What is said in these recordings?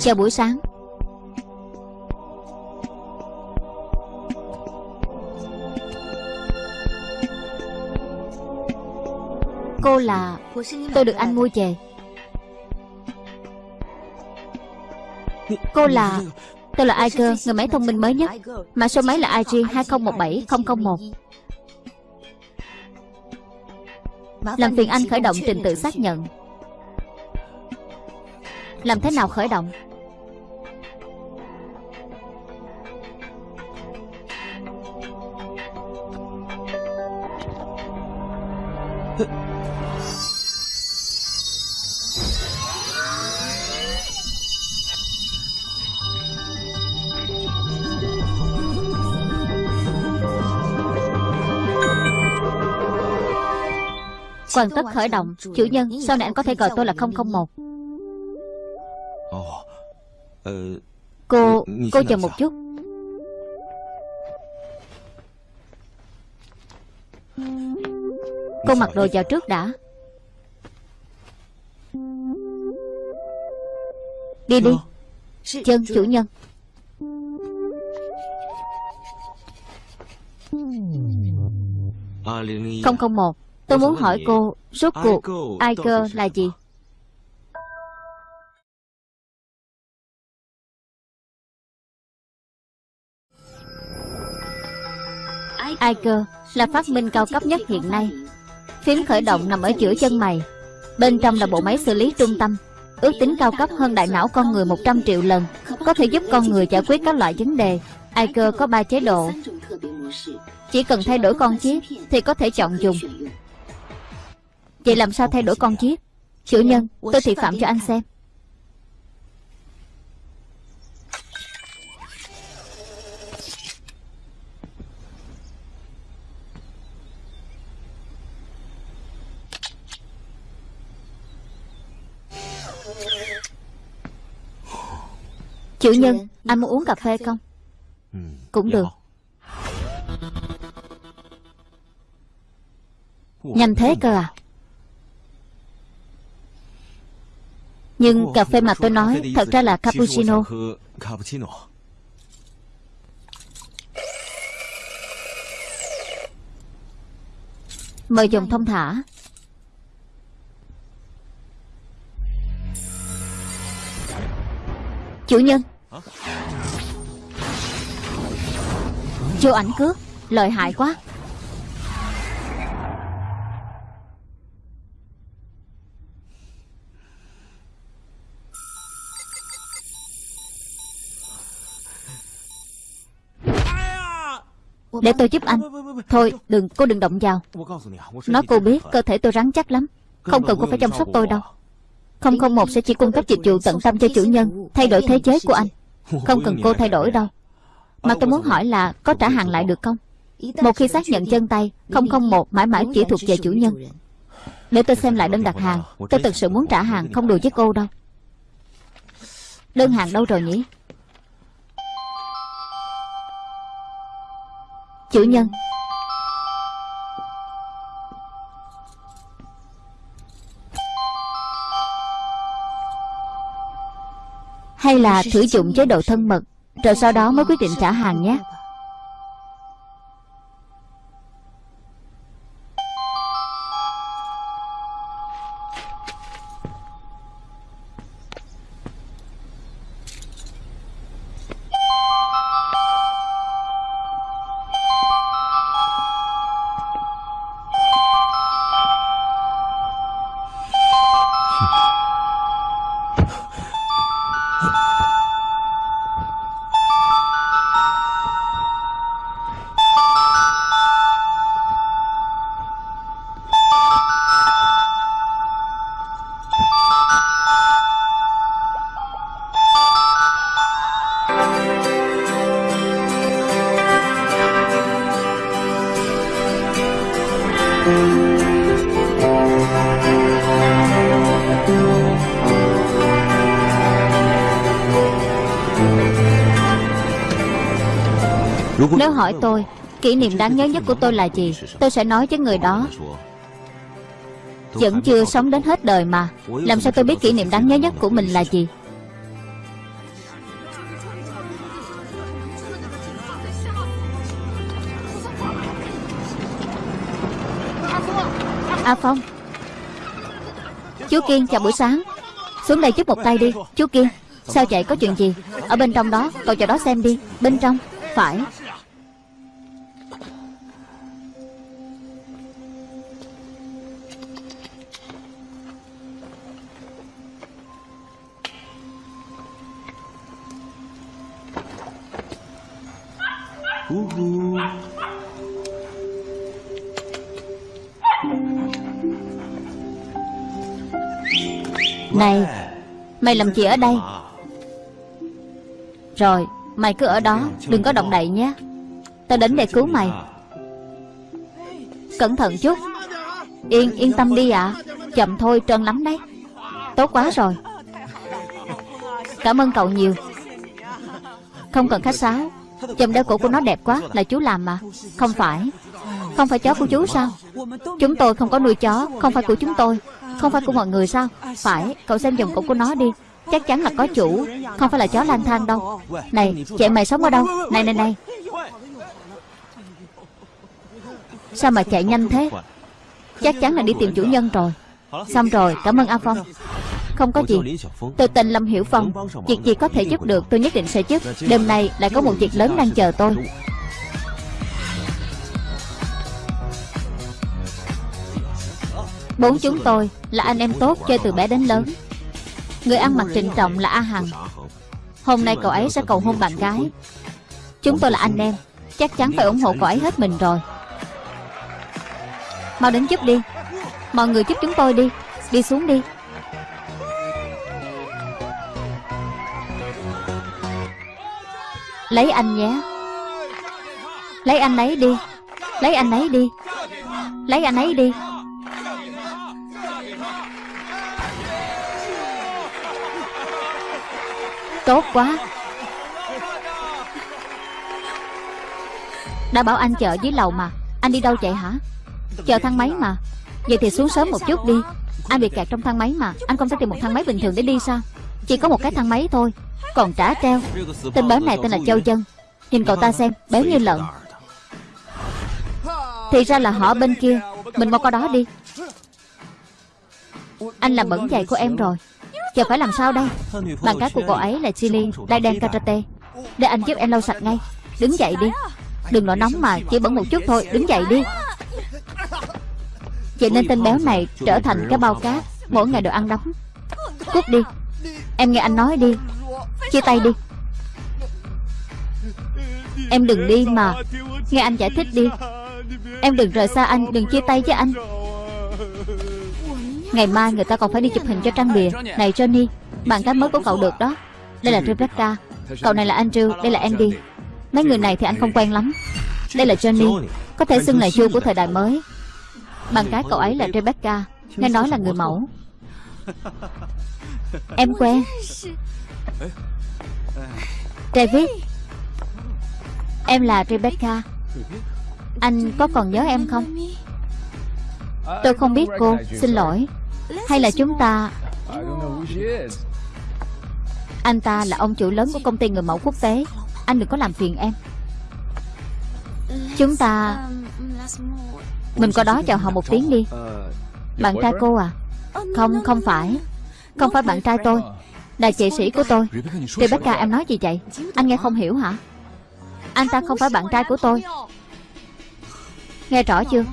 Chào buổi sáng. Cô là Tôi được anh mua về. Cô là Tôi là Iger, người máy thông minh mới nhất. Mã số máy là IG 2017001 Làm phiền anh khởi động trình tự xác nhận. Làm thế nào khởi động? Hoàn tất khởi động. Chủ nhân Sau này anh có thể gọi tôi là 001 Cô Cô chờ một chút. Cô mặc đồ vào trước đã. Đi đi. Chân chủ nhân. Không không một Tôi muốn hỏi cô Rốt cuộc Iger là gì? Iger là phát minh cao cấp nhất hiện nay. Phím khởi động nằm ở giữa chân mày. Bên trong là bộ máy xử lý trung tâm. Ước tính cao cấp hơn đại não con người 100 triệu lần Có thể giúp con người giải quyết các loại vấn đề. Iger có 3 chế độ? Chỉ cần thay đổi con chip Thì có thể chọn dùng Vậy làm sao thay đổi con chip Chủ nhân tôi thị phạm cho anh xem. Chủ nhân Anh muốn uống cà phê không? Cũng được. Nhanh thế cơ à Nhưng cà phê mà tôi nói Thật ra là cappuccino. Mời dùng thông thả. Chủ nhân. Vô ảnh cướp Lợi hại quá Để tôi giúp anh. Thôi, đừng, cô đừng động vào. Nói cô biết, cơ thể tôi rắn chắc lắm. Không cần cô phải chăm sóc tôi đâu. Không không một sẽ chỉ cung cấp dịch vụ tận tâm cho chủ nhân, Thay đổi thế giới của anh. Không cần cô thay đổi đâu. Mà tôi muốn hỏi là có trả hàng lại được không? Một khi xác nhận chân tay, Không không một mãi mãi chỉ thuộc về chủ nhân. Để tôi xem lại đơn đặt hàng, Tôi thực sự muốn trả hàng, không đùa với cô đâu. Đơn hàng đâu rồi nhỉ? Chủ nhân. Hay là thử dụng chế độ thân mật, Rồi sau đó mới quyết định trả hàng nhé. hỏi tôi, Kỷ niệm đáng nhớ nhất của tôi là gì? Tôi sẽ nói với người đó. Vẫn chưa sống đến hết đời mà. Làm sao tôi biết kỷ niệm đáng nhớ nhất của mình là gì? A Phong. Chú Kiên, chào buổi sáng. Xuống đây giúp một tay đi. Chú Kiên, Sao vậy? Có chuyện gì? Ở bên trong đó, Cậu chờ đó xem đi. Bên trong, Phải. Này Mày làm gì ở đây? Rồi Mày cứ ở đó Đừng có động đậy nhé. Tao đến để cứu mày. Cẩn thận chút. Yên yên tâm đi ạ. À. Chậm thôi trơn lắm đấy. Tốt quá rồi. Cảm ơn cậu nhiều. Không cần khách sáo. Chùm đeo cổ của nó đẹp quá Là chú làm mà. Không phải. Không phải chó của chú sao? Chúng tôi không có nuôi chó Không phải của chúng tôi không phải của mọi người sao? Phải, Cậu xem dòng cổ của nó đi. Chắc chắn là có chủ. Không phải là chó lang thang đâu. Này Chị mày sống ở đâu? Này này này. Sao mà chạy nhanh thế? Chắc chắn là đi tìm chủ nhân rồi. Xong rồi, Cảm ơn A Phong. Không có gì. Tôi tên Lâm Hiểu Phong, Việc gì có thể giúp được, tôi nhất định sẽ giúp. Đêm nay lại có một việc lớn đang chờ tôi. Bốn chúng tôi là anh em tốt chơi từ bé đến lớn. Người ăn mặc trịnh trọng là A Hằng. Hôm nay cậu ấy sẽ cầu hôn bạn gái. Chúng tôi là anh em, Chắc chắn phải ủng hộ cậu ấy hết mình rồi. Mau đến giúp đi. Mọi người giúp chúng tôi đi. Đi xuống đi. Lấy anh nhé. Lấy anh ấy đi. Lấy anh ấy đi. Lấy anh ấy đi. Tốt quá. Đã bảo anh chờ dưới lầu mà, Anh đi đâu chạy hả? Chờ thang máy mà. Vậy thì xuống sớm một chút đi. Anh bị kẹt trong thang máy mà, Anh không thể tìm một thang máy bình thường để đi sao? Chỉ có một cái thang máy thôi, còn trả treo. Tên béo này tên là Châu Dân. Nhìn cậu ta xem, béo như lợn. Thì ra là họ bên kia. Mình mau qua đó đi. Anh làm bẩn giày của em rồi. Giờ phải làm sao đây? Bạn gái của cậu ấy là Chili Đai đen karate Để anh giúp em lau sạch ngay. Đứng dậy đi. Đừng nổi nóng mà Chỉ bẩn một chút thôi. Đứng dậy đi. Vậy nên tên béo này trở thành cái bao cát Mỗi ngày đều ăn đóng. Cút đi. Em nghe anh nói đi. Chia tay đi. Em đừng đi mà. Nghe anh giải thích đi. Em đừng rời xa anh Đừng chia tay với anh Ngày mai người ta còn phải đi chụp hình cho trang bìa. Này, Johnny, Bạn gái mới của cậu được đó. Đây là Rebecca Cậu này là Andrew, Đây là Andy. Mấy người này thì anh không quen lắm. Đây là Johnny, Có thể xưng là vua của thời đại mới. Bạn gái cậu ấy là Rebecca Nghe nói là người mẫu. Em quen David, Em là Rebecca Anh có còn nhớ em không? Tôi không biết cô, Xin lỗi. Hay là chúng ta Anh ta là ông chủ lớn của công ty người mẫu quốc tế. Anh đừng có làm phiền em. Chúng ta Mình qua đó chào họ một tiếng đi. Bạn trai cô à? Không, không phải. Không phải bạn trai tôi. Là chị sĩ của tôi. Rebecca em nói gì vậy? Anh nghe không hiểu hả? Anh ta không phải bạn trai của tôi. Nghe rõ chưa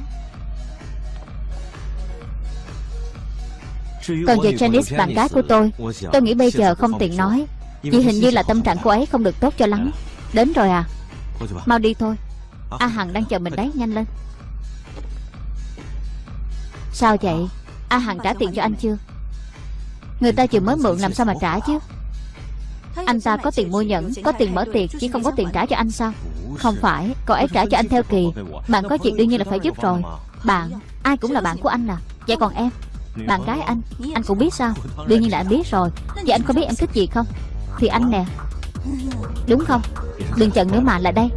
Còn về Janice bạn gái của tôi. Tôi nghĩ bây giờ không tiện nói. Vì hình như là tâm trạng cô ấy không được tốt cho lắm. Đến rồi à. Mau đi thôi. A Hằng đang chờ mình đấy nhanh lên. Sao vậy? A Hằng trả tiền cho anh chưa? Người ta vừa mới mượn làm sao mà trả chứ? Anh ta có tiền mua nhẫn Có tiền mở tiệc Chỉ không có tiền trả cho anh sao? Không phải Cậu ấy trả cho anh theo kỳ. Bạn có chuyện đương nhiên là phải giúp rồi. Bạn Ai cũng là bạn của anh à. Vậy còn em bạn gái anh Anh cũng biết sao? Đương nhiên là anh biết rồi. Vậy anh có biết em thích gì không? Thì anh nè. Đúng không? Đừng chần nữa mà lại đây.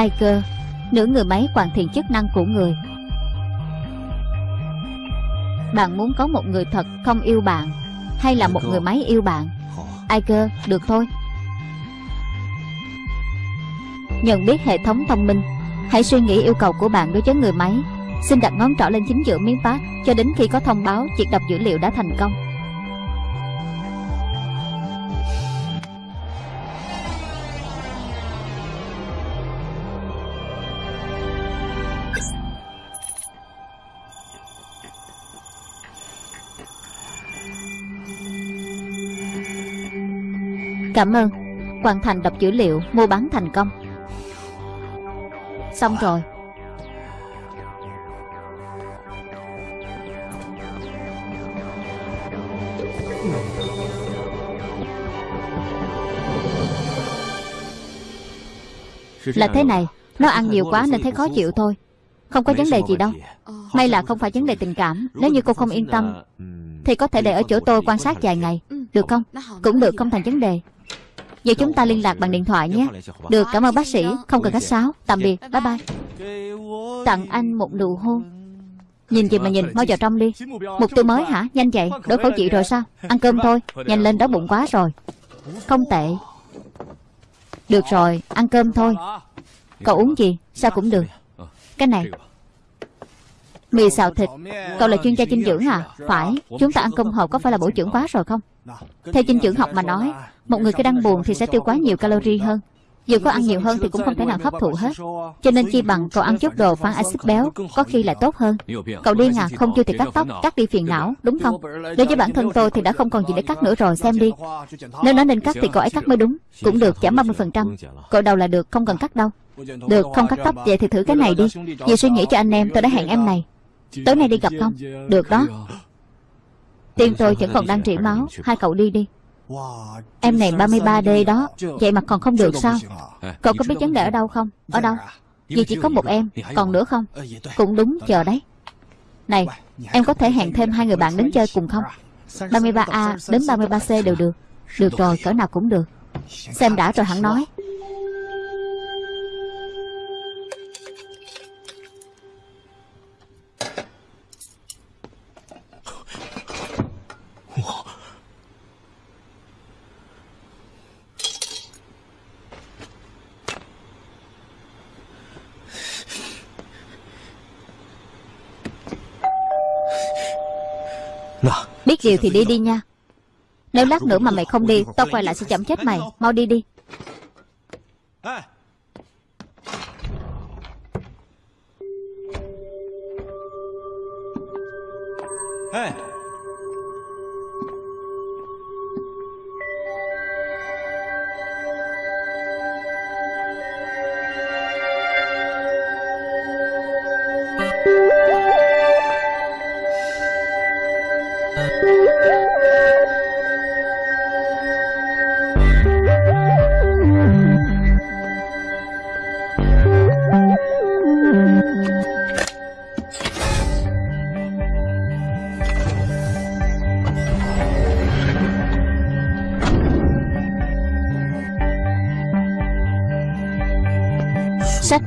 Ai cơ Nửa người máy hoàn thiện chức năng của người. Bạn muốn có một người thật không yêu bạn Hay là một người máy yêu bạn? Ai cơ Được thôi. Nhận biết hệ thống thông minh Hãy suy nghĩ yêu cầu của bạn đối với người máy. Xin đặt ngón trỏ lên chính giữa miếng phát Cho đến khi có thông báo việc đọc dữ liệu đã thành công Cảm ơn. Hoàn thành đọc dữ liệu, Mua bán thành công. Xong rồi. Là thế này, Nó ăn nhiều quá nên thấy khó chịu thôi. Không có vấn đề gì đâu. May là không phải vấn đề tình cảm. Nếu như cô không yên tâm, Thì có thể để ở chỗ tôi quan sát vài ngày. Được không? Cũng được, không thành vấn đề. Vậy chúng ta liên lạc bằng điện thoại nhé. Được, cảm ơn bác sĩ. Không cần khách sáo. Tạm biệt. Bye bye. Tặng anh một nụ hôn. Nhìn gì mà nhìn? Mau vào trong đi. Mục tiêu mới hả? Nhanh vậy? Đối khẩu chị rồi sao? Ăn cơm thôi. Nhanh lên đó bụng quá rồi. Không tệ. Được rồi, Ăn cơm thôi. Cậu uống gì? Sao cũng được. Cái này. Mì xào thịt. Cậu là chuyên gia dinh dưỡng à? Phải. Chúng ta ăn cơm hộp có phải là bổ dưỡng quá rồi không? Theo dinh dưỡng học mà nói, Một người khi đang buồn thì sẽ tiêu quá nhiều calorie hơn. Dù có ăn nhiều hơn thì cũng không thể nào hấp thụ hết. Cho nên chi bằng cậu ăn chút đồ phản axit béo, Có khi lại tốt hơn. Cậu điên à không chưa thì cắt tóc, Cắt đi phiền não, đúng không? Đối với bản thân tôi thì đã không còn gì để cắt nữa rồi, xem đi. Nếu nói nên cắt thì cậu ấy cắt mới đúng, Cũng được, giảm 30% Cậu đầu là được, không cần cắt đâu. Được, không cắt tóc, vậy thì thử cái này đi. Vì suy nghĩ cho anh em, tôi đã hẹn em này. Tối nay đi gặp không? Được đó. Tim tôi vẫn còn đang rỉ máu. Hai cậu đi đi. Em này 33D đó. Vậy mà còn không được sao? Cậu có biết vấn đề ở đâu không? Ở đâu? Vì chỉ có một em. Còn nữa không? Cũng đúng chờ đấy. Này, Em có thể hẹn thêm hai người bạn đến chơi cùng không? 33A đến 33C đều được. Được rồi, cỡ nào cũng được. Xem đã rồi hẳn nói. Điều thì đi đi nha. Nếu lát nữa mà mày không đi Tao quay lại sẽ chậm chết mày. Mau đi đi. Hey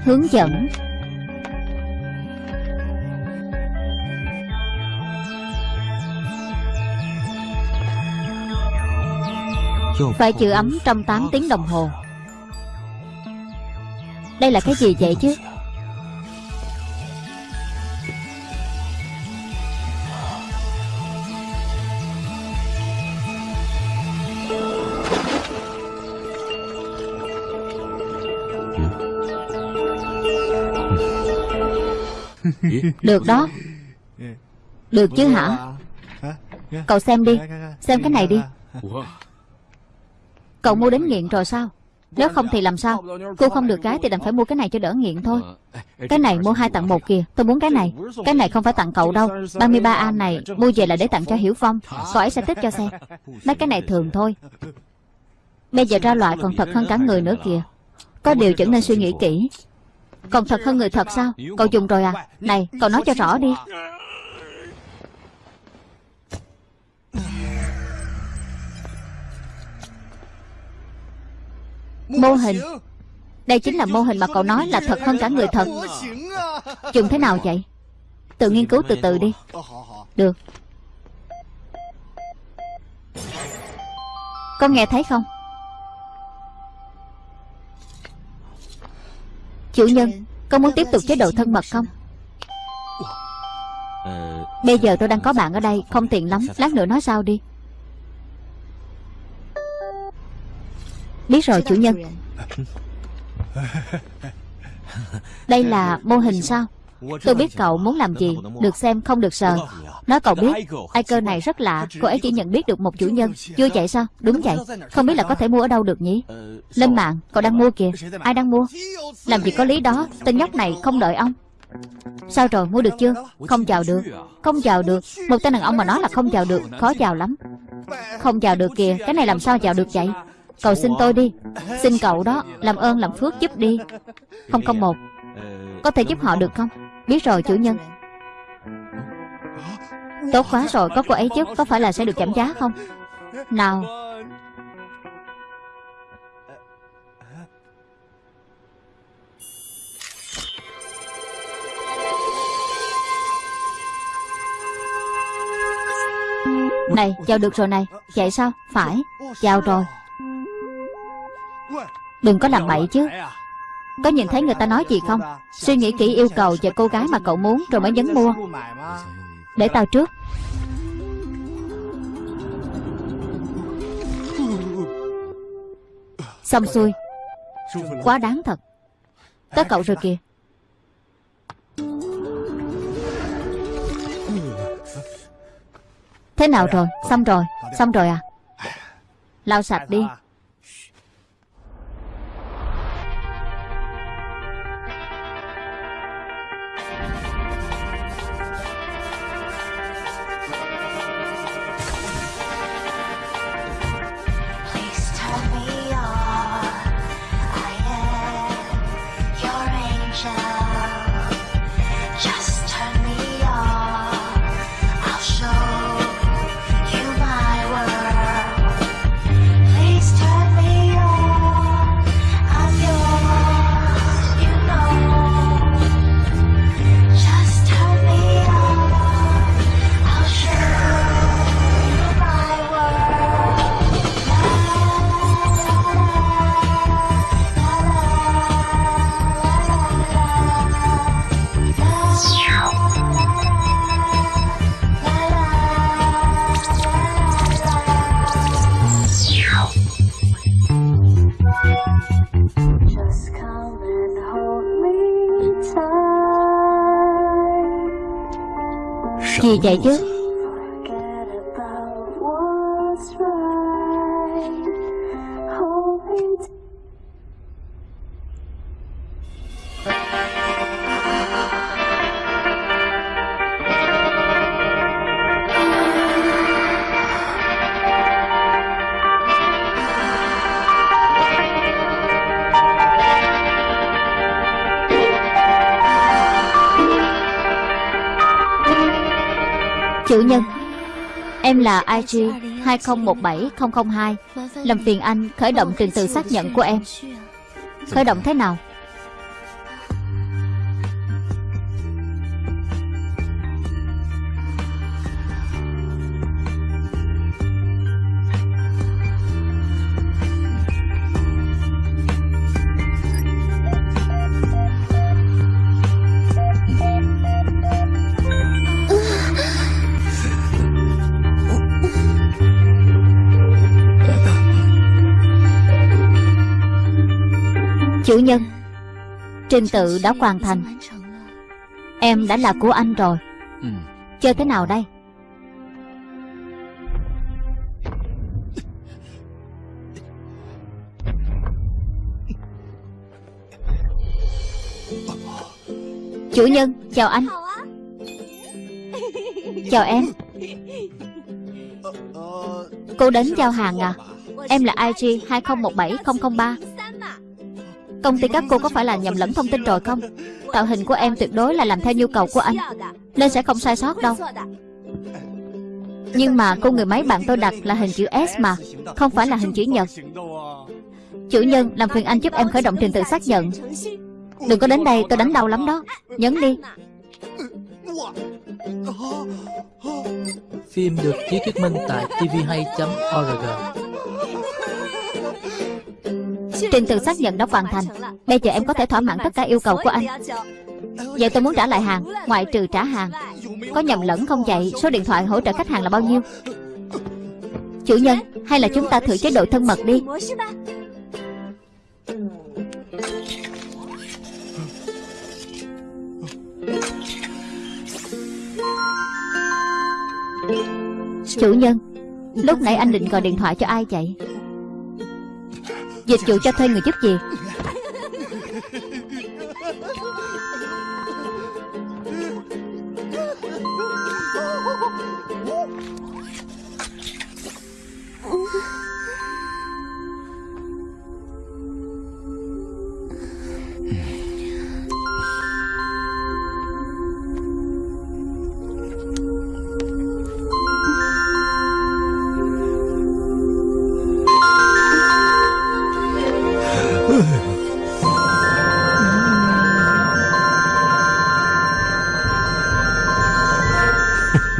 hướng dẫn. Phải giữ ấm trong 8 tiếng đồng hồ. Đây là cái gì vậy chứ? Được đó. Được chứ hả? Cậu xem đi. Xem cái này đi. Cậu mua đến nghiện rồi sao? Nếu không thì làm sao? Cô không được gái thì đành phải mua cái này cho đỡ nghiện thôi. Cái này mua hai tặng một kìa. Tôi muốn cái này. Cái này không phải tặng cậu đâu. 33A này mua về là để tặng cho Hiểu Phong. Cậu ấy sẽ thích cho xem Mấy cái này thường thôi. Bây giờ ra loại còn thật hơn cả người nữa kìa. Có điều chẳng nên suy nghĩ kỹ còn thật hơn người thật sao? Cậu dùng rồi à? Này, cậu nói cho rõ đi. Mô hình. Đây chính là mô hình mà cậu nói là thật hơn cả người thật. Dùng thế nào vậy? Tự nghiên cứu từ từ đi. Được. Con nghe thấy không? Chủ nhân Con muốn tiếp tục chế độ thân mật không? Bây giờ tôi đang có bạn ở đây Không tiện lắm. Lát nữa nói sao đi. Biết rồi chủ nhân. Đây là mô hình sao Tôi biết cậu muốn làm gì Được xem không được sờ. Nói cậu biết Ai cơ này rất lạ Cô ấy chỉ nhận biết được một chủ nhân. Chưa vậy sao? Đúng vậy. Không biết là có thể mua ở đâu được nhỉ? Lên mạng Cậu đang mua kìa. Ai đang mua? Làm gì có lý đó Tên nhóc này không đợi ông. Sao rồi mua được chưa? Không chào được Không chào được. Một tên đàn ông mà nói là không chào được Khó chào lắm. Không chào được kìa Cái này làm sao chào được vậy? Cậu xin tôi đi. Xin cậu đó Làm ơn làm phước giúp đi. Không không một. Có thể giúp họ được không Biết rồi, chủ nhân. Tốt quá rồi, Có cô ấy chứ, Có phải là sẽ được giảm giá không? Nào. Này, chào được rồi này. Vậy sao? Phải. Chào rồi. Đừng có làm bậy chứ. Có nhìn thấy người ta nói gì không? Suy nghĩ kỹ yêu cầu và cô gái mà cậu muốn Rồi mới nhấn mua. Để tao trước. Xong xuôi. Quá đáng thật. Tới cậu rồi kìa. Thế nào rồi? Xong rồi. Xong rồi à? Lau sạch đi. Gì vậy chứ. IG 2017002 Làm phiền anh khởi động trình tự xác nhận của em. Khởi động thế nào? Chủ nhân Trình tự đã hoàn thành. Em đã là của anh rồi. Chơi thế nào đây? Chủ nhân chào anh. Chào em. Cô đến giao hàng à? Em là IG 2017003 Công ty các cô có phải là nhầm lẫn thông tin rồi không? Tạo hình của em tuyệt đối là làm theo nhu cầu của anh. Nên sẽ không sai sót đâu. Nhưng mà cô người máy bạn tôi đặt là hình chữ S mà, Không phải là hình chữ nhật. Chủ nhân làm phiền anh giúp em khởi động trình tự xác nhận. Đừng có đến đây, tôi đánh đau lắm đó. Nhấn đi. Phim được ký thuyết minh tại tvhay.org Trình tự xác nhận đã hoàn thành. Bây giờ em có thể thỏa mãn tất cả yêu cầu của anh. Vậy tôi muốn trả lại hàng, Ngoại trừ trả hàng. Có nhầm lẫn không vậy? Số điện thoại hỗ trợ khách hàng là bao nhiêu? Chủ nhân, Hay là chúng ta thử chế độ thân mật đi. Chủ nhân, Lúc nãy anh định gọi điện thoại cho ai vậy? Dịch vụ cho thuê người giúp việc.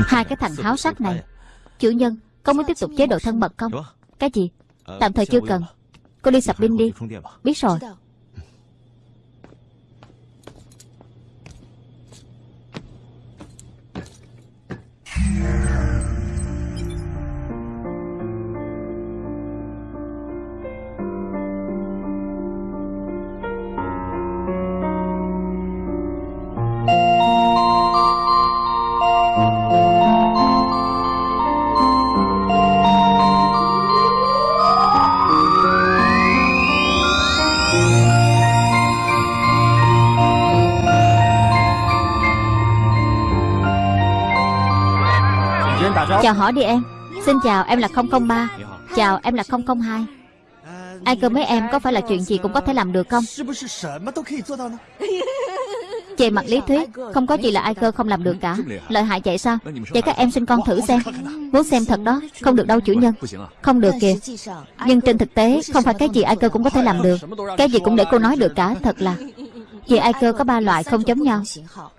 Hai cái thằng háo sắc này. Chủ nhân, Có muốn tiếp tục chế độ thân mật không? Cái gì? Tạm thời chưa cần. Cô đi sập pin đi. Biết rồi. Chào hỏi đi em. Xin chào, em là 003 Chào, em là 002 Ai cơ mấy em, có phải là chuyện gì cũng có thể làm được không? Về mặt lý thuyết, Không có gì là ai cơ không làm được cả. Lợi hại vậy sao? Vậy các em xin con thử xem. Muốn xem thật đó, Không được đâu chủ nhân. Không được kìa. Nhưng trên thực tế, Không phải cái gì ai cơ cũng có thể làm được. Cái gì cũng để cô nói được cả, Thật là. Vì ai cơ có ba loại không giống nhau.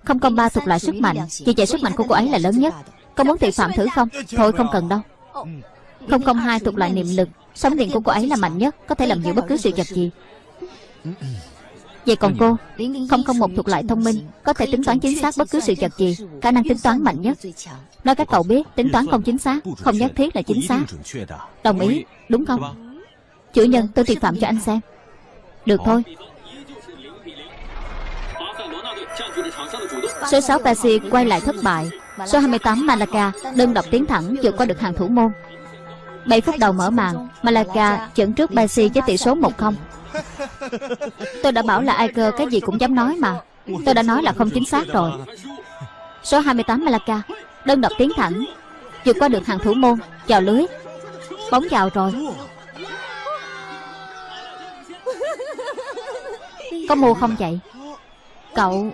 Không công ba thuộc loại sức mạnh. Vì vậy sức mạnh của cô ấy là lớn nhất có muốn thị phạm thử không? Thôi, không cần đâu. Không không hai thuộc loại niệm lực. Sóng điện của cô ấy là mạnh nhất, Có thể làm giữ bất cứ sự vật gì. Vậy còn cô? Không không một thuộc loại thông minh, Có thể tính toán chính xác bất cứ sự vật gì. Khả năng tính toán mạnh nhất. Nói các cậu biết, tính toán không chính xác, Không nhất thiết là chính xác. Đồng ý. Đúng không? Chủ nhân, tôi thị phạm cho anh xem. Được thôi. Số 6 Pasi quay lại thất bại. Số 28 Malaka đơn độc tiến thẳng vượt qua được hàng thủ môn. 7 phút đầu mở màn Malaka dẫn trước Basi với tỷ số 1-0 Tôi đã bảo là ai cơ cái gì cũng dám nói mà. Tôi đã nói là không chính xác rồi. Số 28 Malaka đơn độc tiến thẳng, vượt qua được hàng thủ môn, vào lưới. Bóng vào rồi. Có mua không vậy? Cậu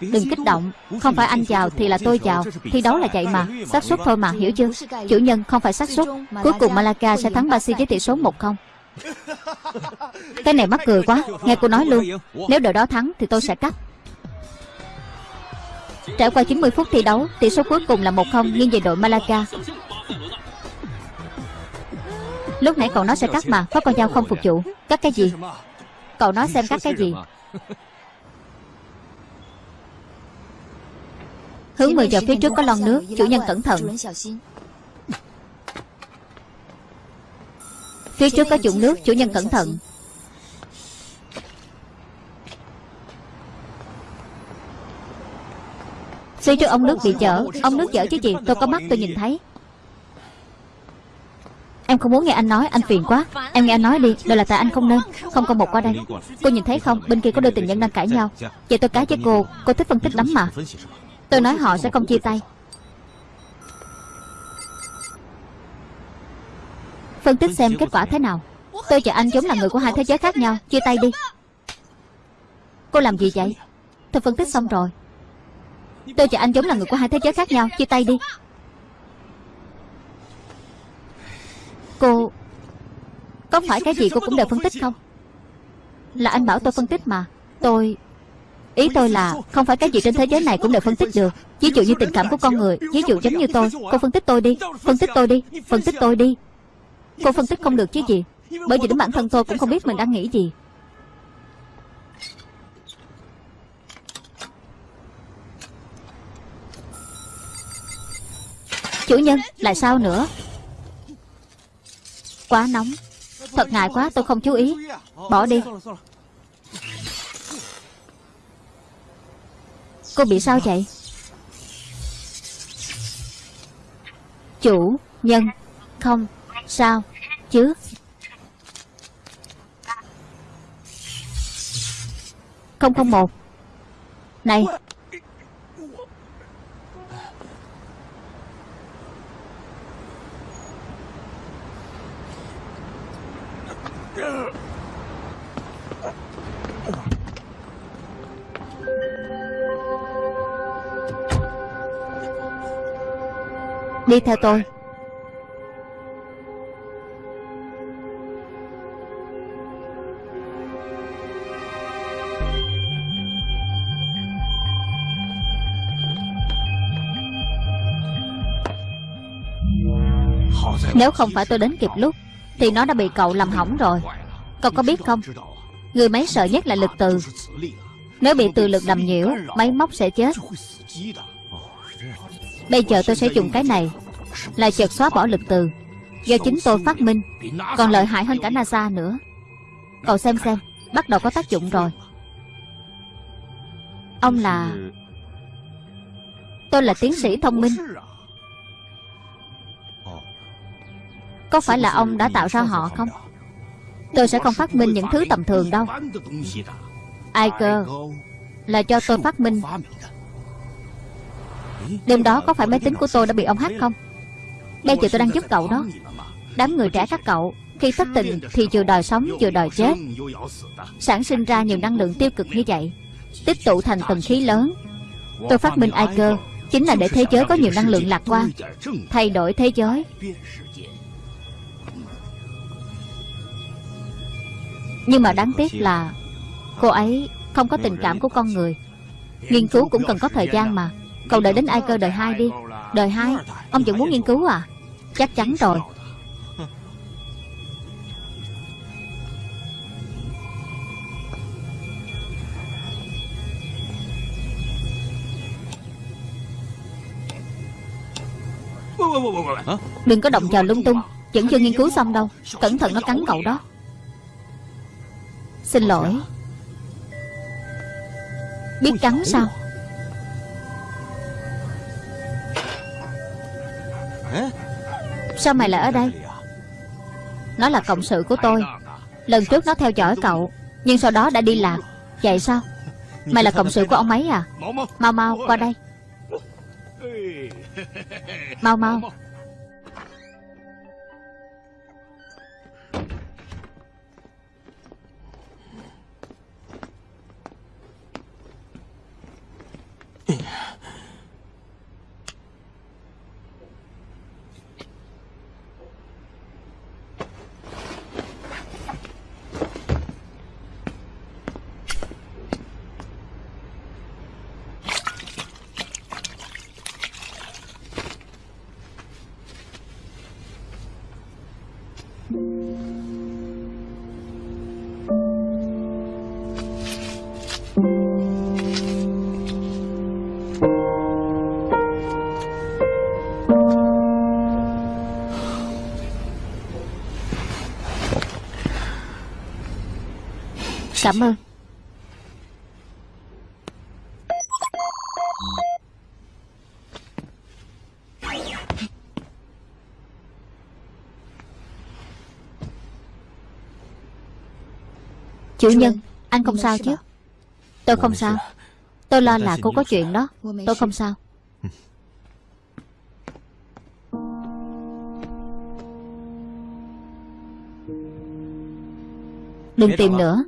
Đừng kích động. Không phải anh chào thì là tôi chào Thi đấu là vậy mà. Xác suất thôi mà hiểu chưa? Chủ nhân không phải xác suất. Cuối cùng Malaka sẽ thắng Basi với tỷ số 1-0 Cái này mắc cười quá. Nghe cô nói luôn. Nếu đội đó thắng thì tôi sẽ cắt. Trải qua 90 phút thi đấu Tỷ số cuối cùng là 1-0 nghiêng về đội Malaka. Lúc nãy cậu nói sẽ cắt mà Có con dao không phục vụ. Cắt cái gì? Cậu nói xem cắt cái gì Hướng 10 giờ phía trước có lon nước, Chủ nhân cẩn thận. Phía trước có chủng nước, Chủ nhân cẩn thận. Phía trước ông nước bị chở Ông nước chở chứ gì, Tôi có mắt, tôi nhìn thấy. Em không muốn nghe anh nói, Anh phiền quá. Em nghe anh nói đi Đây là tại anh không nên, Không có một qua đây. Cô nhìn thấy không? Bên kia có đôi tình nhân đang cãi nhau. Vậy tôi cá với cô Cô thích phân tích lắm mà. Tôi nói họ sẽ không chia tay. Phân tích xem kết quả thế nào. Tôi và anh giống là người của hai thế giới khác nhau. Chia tay đi. Cô làm gì vậy? Tôi phân tích xong rồi. Tôi và anh giống là người của hai thế giới khác nhau. Chia tay đi. Cô, Có phải cái gì cô cũng đều phân tích không? Là anh bảo tôi phân tích mà. Tôi Ý tôi là không phải cái gì trên thế giới này cũng đều phân tích được. Ví dụ như tình cảm của con người, Ví dụ giống như tôi. Cô phân tích tôi đi, Phân tích tôi đi, Phân tích tôi đi. Cô phân tích không được chứ gì. Bởi vì đến bản thân tôi cũng không biết mình đang nghĩ gì. Chủ nhân, Lại sao nữa? Quá nóng. Thật ngại quá, tôi không chú ý. Bỏ đi. Cô bị sao vậy? Chủ Nhân Không Sao Chứ? Không không một. Này. Đi theo tôi. Nếu không phải tôi đến kịp lúc, Thì nó đã bị cậu làm hỏng rồi. Cậu có biết không? Người máy sợ nhất là lực từ. Nếu bị từ lực làm nhiễu, Máy móc sẽ chết. Bây giờ tôi sẽ dùng cái này. Là chợt xóa bỏ lực từ. Do chính tôi phát minh, Còn lợi hại hơn cả NASA nữa. Cậu xem xem, Bắt đầu có tác dụng rồi. Ông là Tôi là tiến sĩ thông minh. Có phải là ông đã tạo ra họ không? Tôi sẽ không phát minh những thứ tầm thường đâu. Ai cơ? Là cho tôi phát minh. Đêm đó có phải máy tính của tôi đã bị ông hack không? Bây giờ tôi đang giúp cậu đó. Đám người trẻ các cậu, Khi thất tình thì vừa đòi sống vừa đòi chết. Sản sinh ra nhiều năng lượng tiêu cực như vậy, Tích tụ thành tầng khí lớn. Tôi phát minh ai cơ Chính là để thế giới có nhiều năng lượng lạc quan, Thay đổi thế giới. Nhưng mà đáng tiếc là Cô ấy không có tình cảm của con người. Nghiên cứu cũng cần có thời gian mà. Cậu đợi đến ai cơ đời hai đi. Đời hai? Ông vẫn muốn nghiên cứu à? Chắc chắn rồi. Đừng có động vào lung tung. Vẫn chưa nghiên cứu xong đâu. Cẩn thận nó cắn cậu đó. Xin lỗi. Biết cắn sao? Sao mày lại ở đây? Nó là cộng sự của tôi. Lần trước nó theo dõi cậu, Nhưng sau đó đã đi lạc Vậy sao? Mày là cộng sự của ông ấy à? Mau mau, qua đây. Mau mau. Cảm ơn. Chủ nhân Anh không sao chứ? Tôi không sao. Tôi lo là cô có chuyện đó. Tôi không sao. Đừng tìm nữa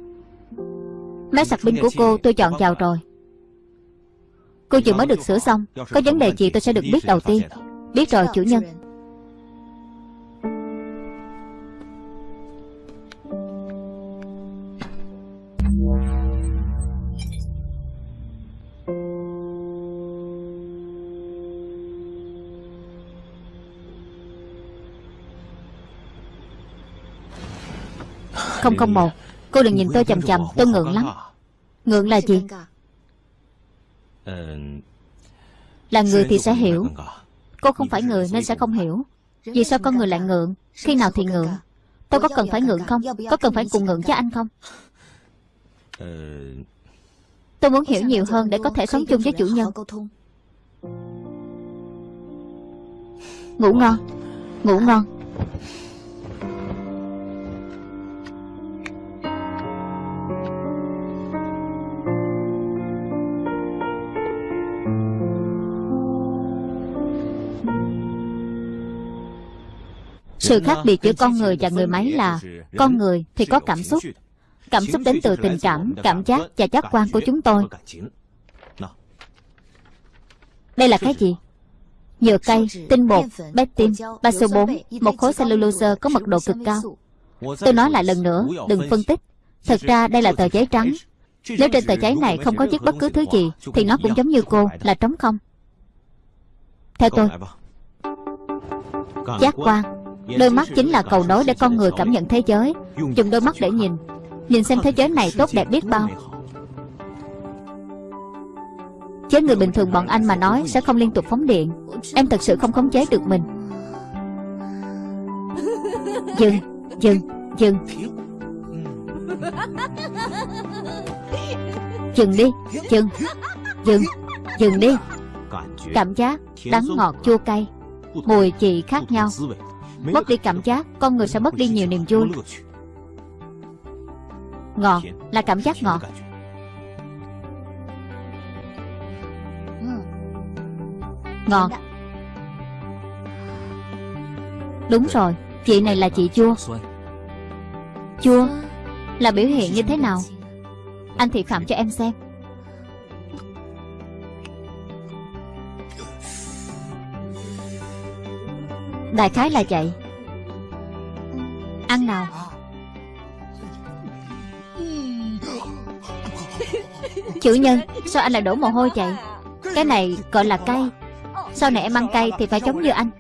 Máy sạc pin của cô tôi chọn vào rồi. Cô chừng mới được sửa xong Có vấn đề gì tôi sẽ được biết đầu tiên. Biết rồi chủ nhân. không không một. Cô đừng nhìn tôi chầm chầm Tôi ngượng lắm. Ngượng là gì? Là người thì sẽ hiểu. Cô không phải người nên sẽ không hiểu. Vì sao con người lại ngượng? Khi nào thì ngượng Tôi có cần phải ngượng không? Có cần phải cùng ngượng với anh không? Tôi muốn hiểu nhiều hơn để có thể sống chung với chủ nhân. Ngủ ngon. Ngủ ngon Sự khác biệt giữa con người và người máy là Con người thì có cảm xúc. Cảm xúc đến từ tình cảm, cảm giác và giác quan của chúng tôi. Đây là cái gì? Nhựa cây, tinh bột, pectin, baso 4 Một khối cellulose có mật độ cực cao. Tôi nói lại lần nữa, đừng phân tích. Thật ra đây là tờ giấy trắng. Nếu trên tờ giấy này không có viết bất cứ thứ gì Thì nó cũng giống như cô, là trống không. Theo tôi Giác quan. Đôi mắt chính là cầu nối để con người cảm nhận thế giới. Dùng đôi mắt để nhìn. Nhìn xem thế giới này tốt đẹp biết bao. Chế người bình thường bọn anh mà nói Sẽ không liên tục phóng điện. Em thật sự không khống chế được mình. Dừng, dừng, dừng. Dừng đi, dừng Dừng, dừng đi. Cảm giác đắng ngọt chua cay. Mùi vị khác nhau. Mất đi cảm giác Con người sẽ mất đi nhiều niềm vui. Ngọt là cảm giác ngọt. Ngọt. Đúng rồi Chị này là chị chua. Chua Là biểu hiện như thế nào? Anh thị phạm cho em xem Đại khái là vậy. Ăn nào. Chủ nhân, Sao anh lại đổ mồ hôi vậy? Cái này gọi là cay. Sau này em ăn cay thì phải giống như anh.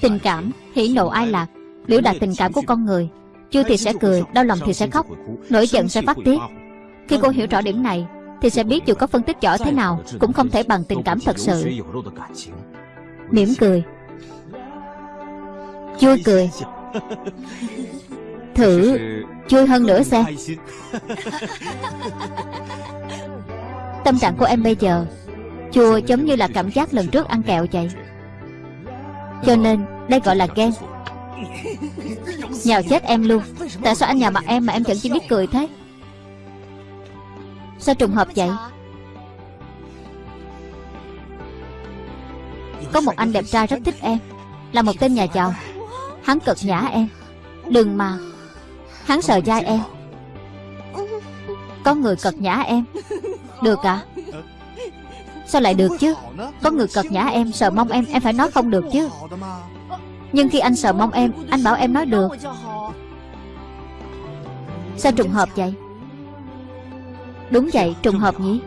Tình cảm Hỉ nộ ai lạc. Biểu đạt tình cảm của con người. Chưa thì sẽ cười, Đau lòng thì sẽ khóc. Nổi giận sẽ phát tiết. Khi cô hiểu rõ điểm này, Thì sẽ biết dù có phân tích giỏi thế nào, Cũng không thể bằng tình cảm thật sự mỉm cười. Vui cười. Thử vui hơn nữa xem Tâm trạng của em bây giờ Chua giống như là cảm giác lần trước ăn kẹo vậy. Cho nên đây gọi là ghen. Nhào chết em luôn. Tại sao anh nhào mặt em mà em vẫn chỉ biết cười thế? Sao trùng hợp vậy Có một anh đẹp trai rất thích em. Là một tên nhà giàu. Hắn cực nhã em. Đừng mà. Hắn sợ dai em. Có người cật nhã em. Được à? Sao lại được chứ? Có người cật nhã em, sợ mong em Em phải nói không được chứ. Nhưng khi anh sợ mong em, Anh bảo em nói được. Sao trùng hợp vậy? Đúng vậy, trùng hợp nhỉ?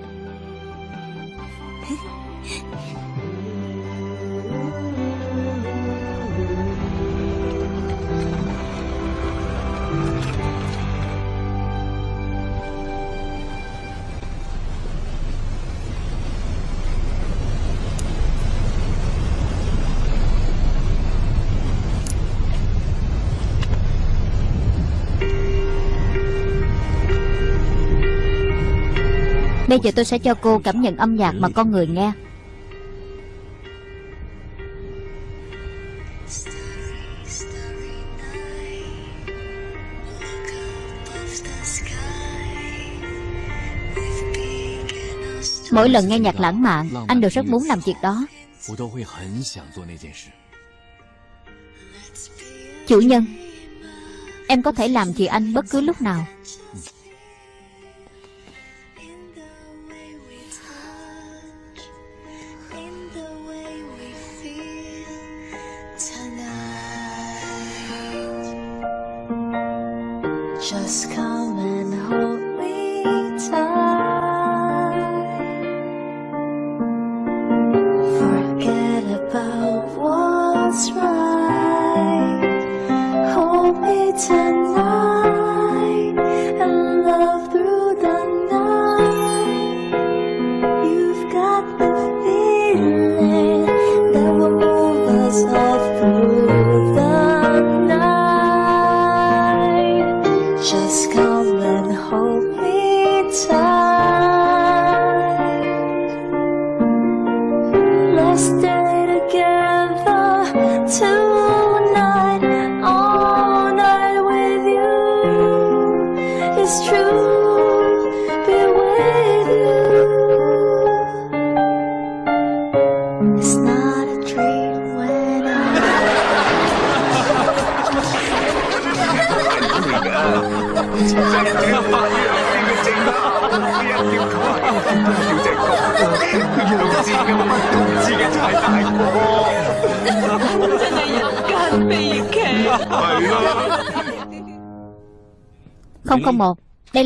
Bây giờ tôi sẽ cho cô cảm nhận âm nhạc mà con người nghe. Mỗi lần nghe nhạc lãng mạn, Anh đều rất muốn làm việc đó. Chủ nhân, Em có thể làm gì anh bất cứ lúc nào.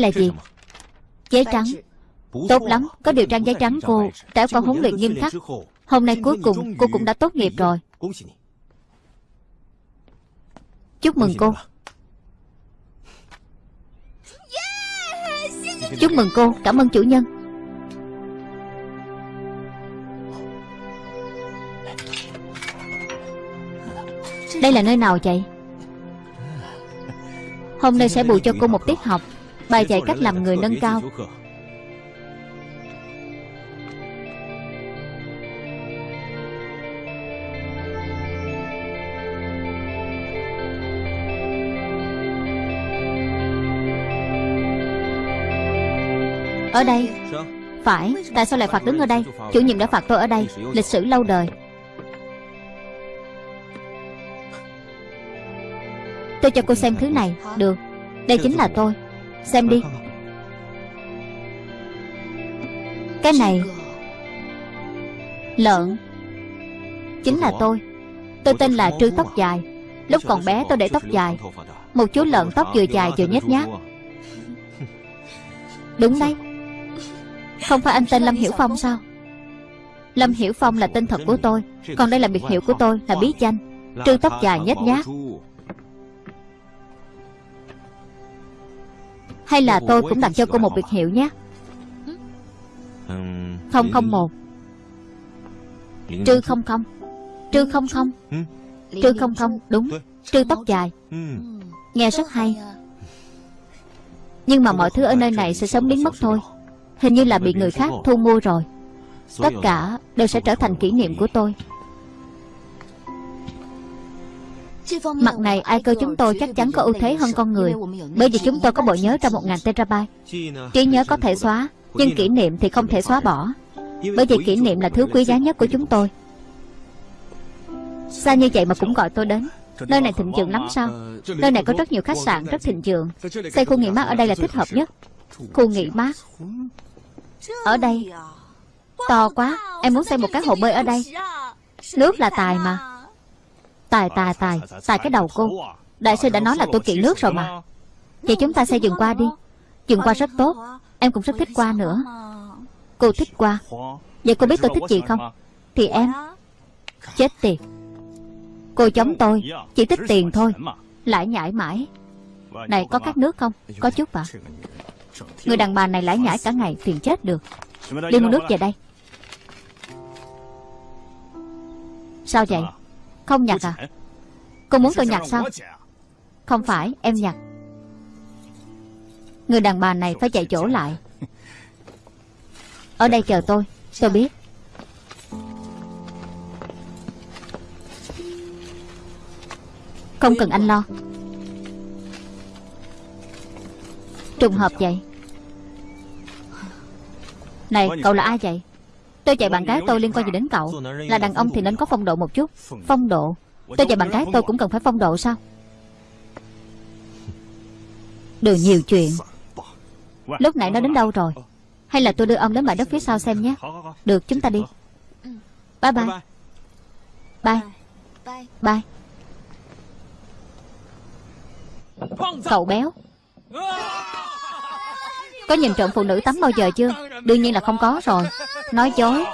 Là gì? Giấy trắng. Tốt lắm Có điều trang giấy trắng cô Trải qua huấn luyện nghiêm khắc Hôm nay cuối cùng cô cũng đã tốt nghiệp rồi. Chúc mừng cô Chúc mừng cô. Cảm ơn chủ nhân. Đây là nơi nào vậy? Hôm nay sẽ bù cho cô một tiết học Bài dạy cách làm người nâng cao. Ở đây. Phải Tại sao lại phạt đứng ở đây? Chủ nhiệm đã phạt tôi ở đây Lịch sử lâu đời. Tôi cho cô xem thứ này. Được. Đây chính là tôi Xem đi. Cái này Lợn. Chính là tôi. Tôi tên là Trư Tóc Dài. Lúc còn bé tôi để tóc dài. Một chú lợn tóc vừa dài vừa nhét nhát Đúng đấy. Không phải anh tên Lâm Hiểu Phong sao? Lâm Hiểu Phong là tên thật của tôi. Còn đây là biệt hiệu của tôi là bí danh Trư tóc dài nhét nhát Hay là tôi cũng đặt cho cô một biệt hiệu nhé. 001 Trư không không. Trư không không. Trư không không Đúng. Trư tóc dài. Nghe rất hay Nhưng mà mọi thứ ở nơi này sẽ sớm biến mất thôi. Hình như là bị người khác thu mua rồi. Tất cả đều sẽ trở thành kỷ niệm của tôi Mặt này, ai cơ chúng tôi chắc chắn có ưu thế hơn con người, Bởi vì chúng tôi có bộ nhớ trong 1.000 terabyte. Trí nhớ có thể xóa, Nhưng kỷ niệm thì không thể xóa bỏ, Bởi vì kỷ niệm là thứ quý giá nhất của chúng tôi. Xa như vậy mà cũng gọi tôi đến. Nơi này thịnh vượng lắm sao? Nơi này có rất nhiều khách sạn, rất thịnh vượng. Xây khu nghỉ mát ở đây là thích hợp nhất. Khu nghỉ mát. Ở đây. To quá, Em muốn xây một cái hồ bơi ở đây. Nước là tài mà. Tài tài tài. Tài cái đầu cô. Đại sư đã nói là tôi kỵ nước rồi mà. Vậy chúng ta xây dựng qua đi. Dựng qua rất tốt. Em cũng rất thích qua nữa. Cô thích qua. Vậy cô biết tôi thích gì không? Thì em. Chết tiệt. Cô chống tôi. Chỉ thích tiền thôi. Lại nhảy mãi. Này, có các nước không? Có chút ạ Người đàn bà này lãi nhảy cả ngày Phiền chết được. Đi mua nước về đây. Sao vậy? Không nhặt à? Cô muốn tôi nhặt sao? Không phải em nhặt Người đàn bà này phải chạy chỗ lại. Ở đây chờ tôi Tôi biết. Không cần anh lo. Trùng hợp vậy. Này cậu là ai vậy Tôi chạy bạn gái tôi liên quan gì đến cậu? Là đàn ông thì nên có phong độ một chút. Phong độ? Tôi chạy bạn gái tôi cũng cần phải phong độ sao? Đừng nhiều chuyện. Lúc nãy nó đến đâu rồi? Hay là tôi đưa ông đến bãi đất phía sau xem nhé. Được, chúng ta đi. Bye bye. Bye. Bye. Cậu béo. Có nhìn trộm phụ nữ tắm bao giờ chưa? Đương nhiên là không có rồi. Nói dối.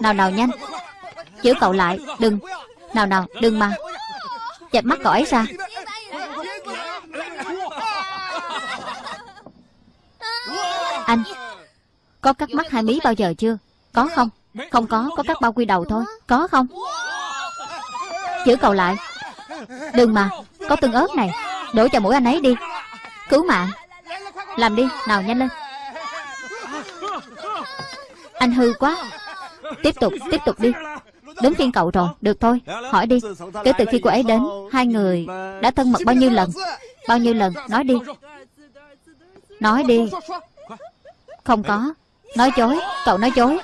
Nào nào nhanh. Giữ cậu lại, Đừng. Nào nào, đừng mà. Chẹp mắt cậu ấy ra. Anh, Có cắt mắt hai mí bao giờ chưa? Có không? Không có Có cắt bao quy đầu thôi. Có không? Giữ cậu lại. Đừng mà, Có tương ớt này. Đổ cho mũi anh ấy đi. Cứu mạng. Làm đi. Nào, nhanh lên. Anh hư quá. Tiếp tục Tiếp tục đi. Đến phiên cậu rồi, Được thôi. Hỏi đi. Kể từ khi cô ấy đến, Hai người đã thân mật bao nhiêu lần? Bao nhiêu lần? Nói đi. Nói đi. Không có. Nói dối. Cậu nói dối.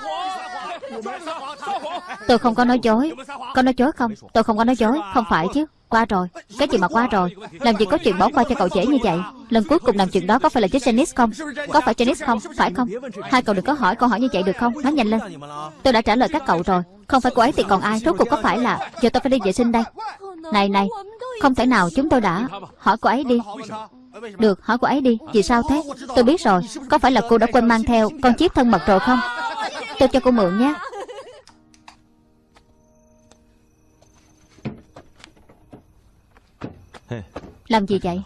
Tôi không có nói dối. Có nói dối không? Tôi không có nói dối. Không phải chứ. Qua rồi, Cái gì mà qua rồi, Làm gì có chuyện bỏ qua cho cậu dễ như vậy? Lần cuối cùng làm chuyện đó có phải là với Janice không? Có phải Janice không? Phải không? Hai cậu đừng có hỏi câu hỏi như vậy được không? Nói nhanh lên. Tôi đã trả lời các cậu rồi. Không phải cô ấy thì còn ai, Rốt cuộc có phải là Giờ tôi phải đi vệ sinh đây. Này này, Không thể nào chúng tôi đã Hỏi cô ấy đi. Được, hỏi cô ấy đi. Vì sao thế? Tôi biết rồi. Có phải là cô đã quên mang theo Con chiếc thân mật rồi không? Tôi cho cô mượn nhé. Làm gì vậy?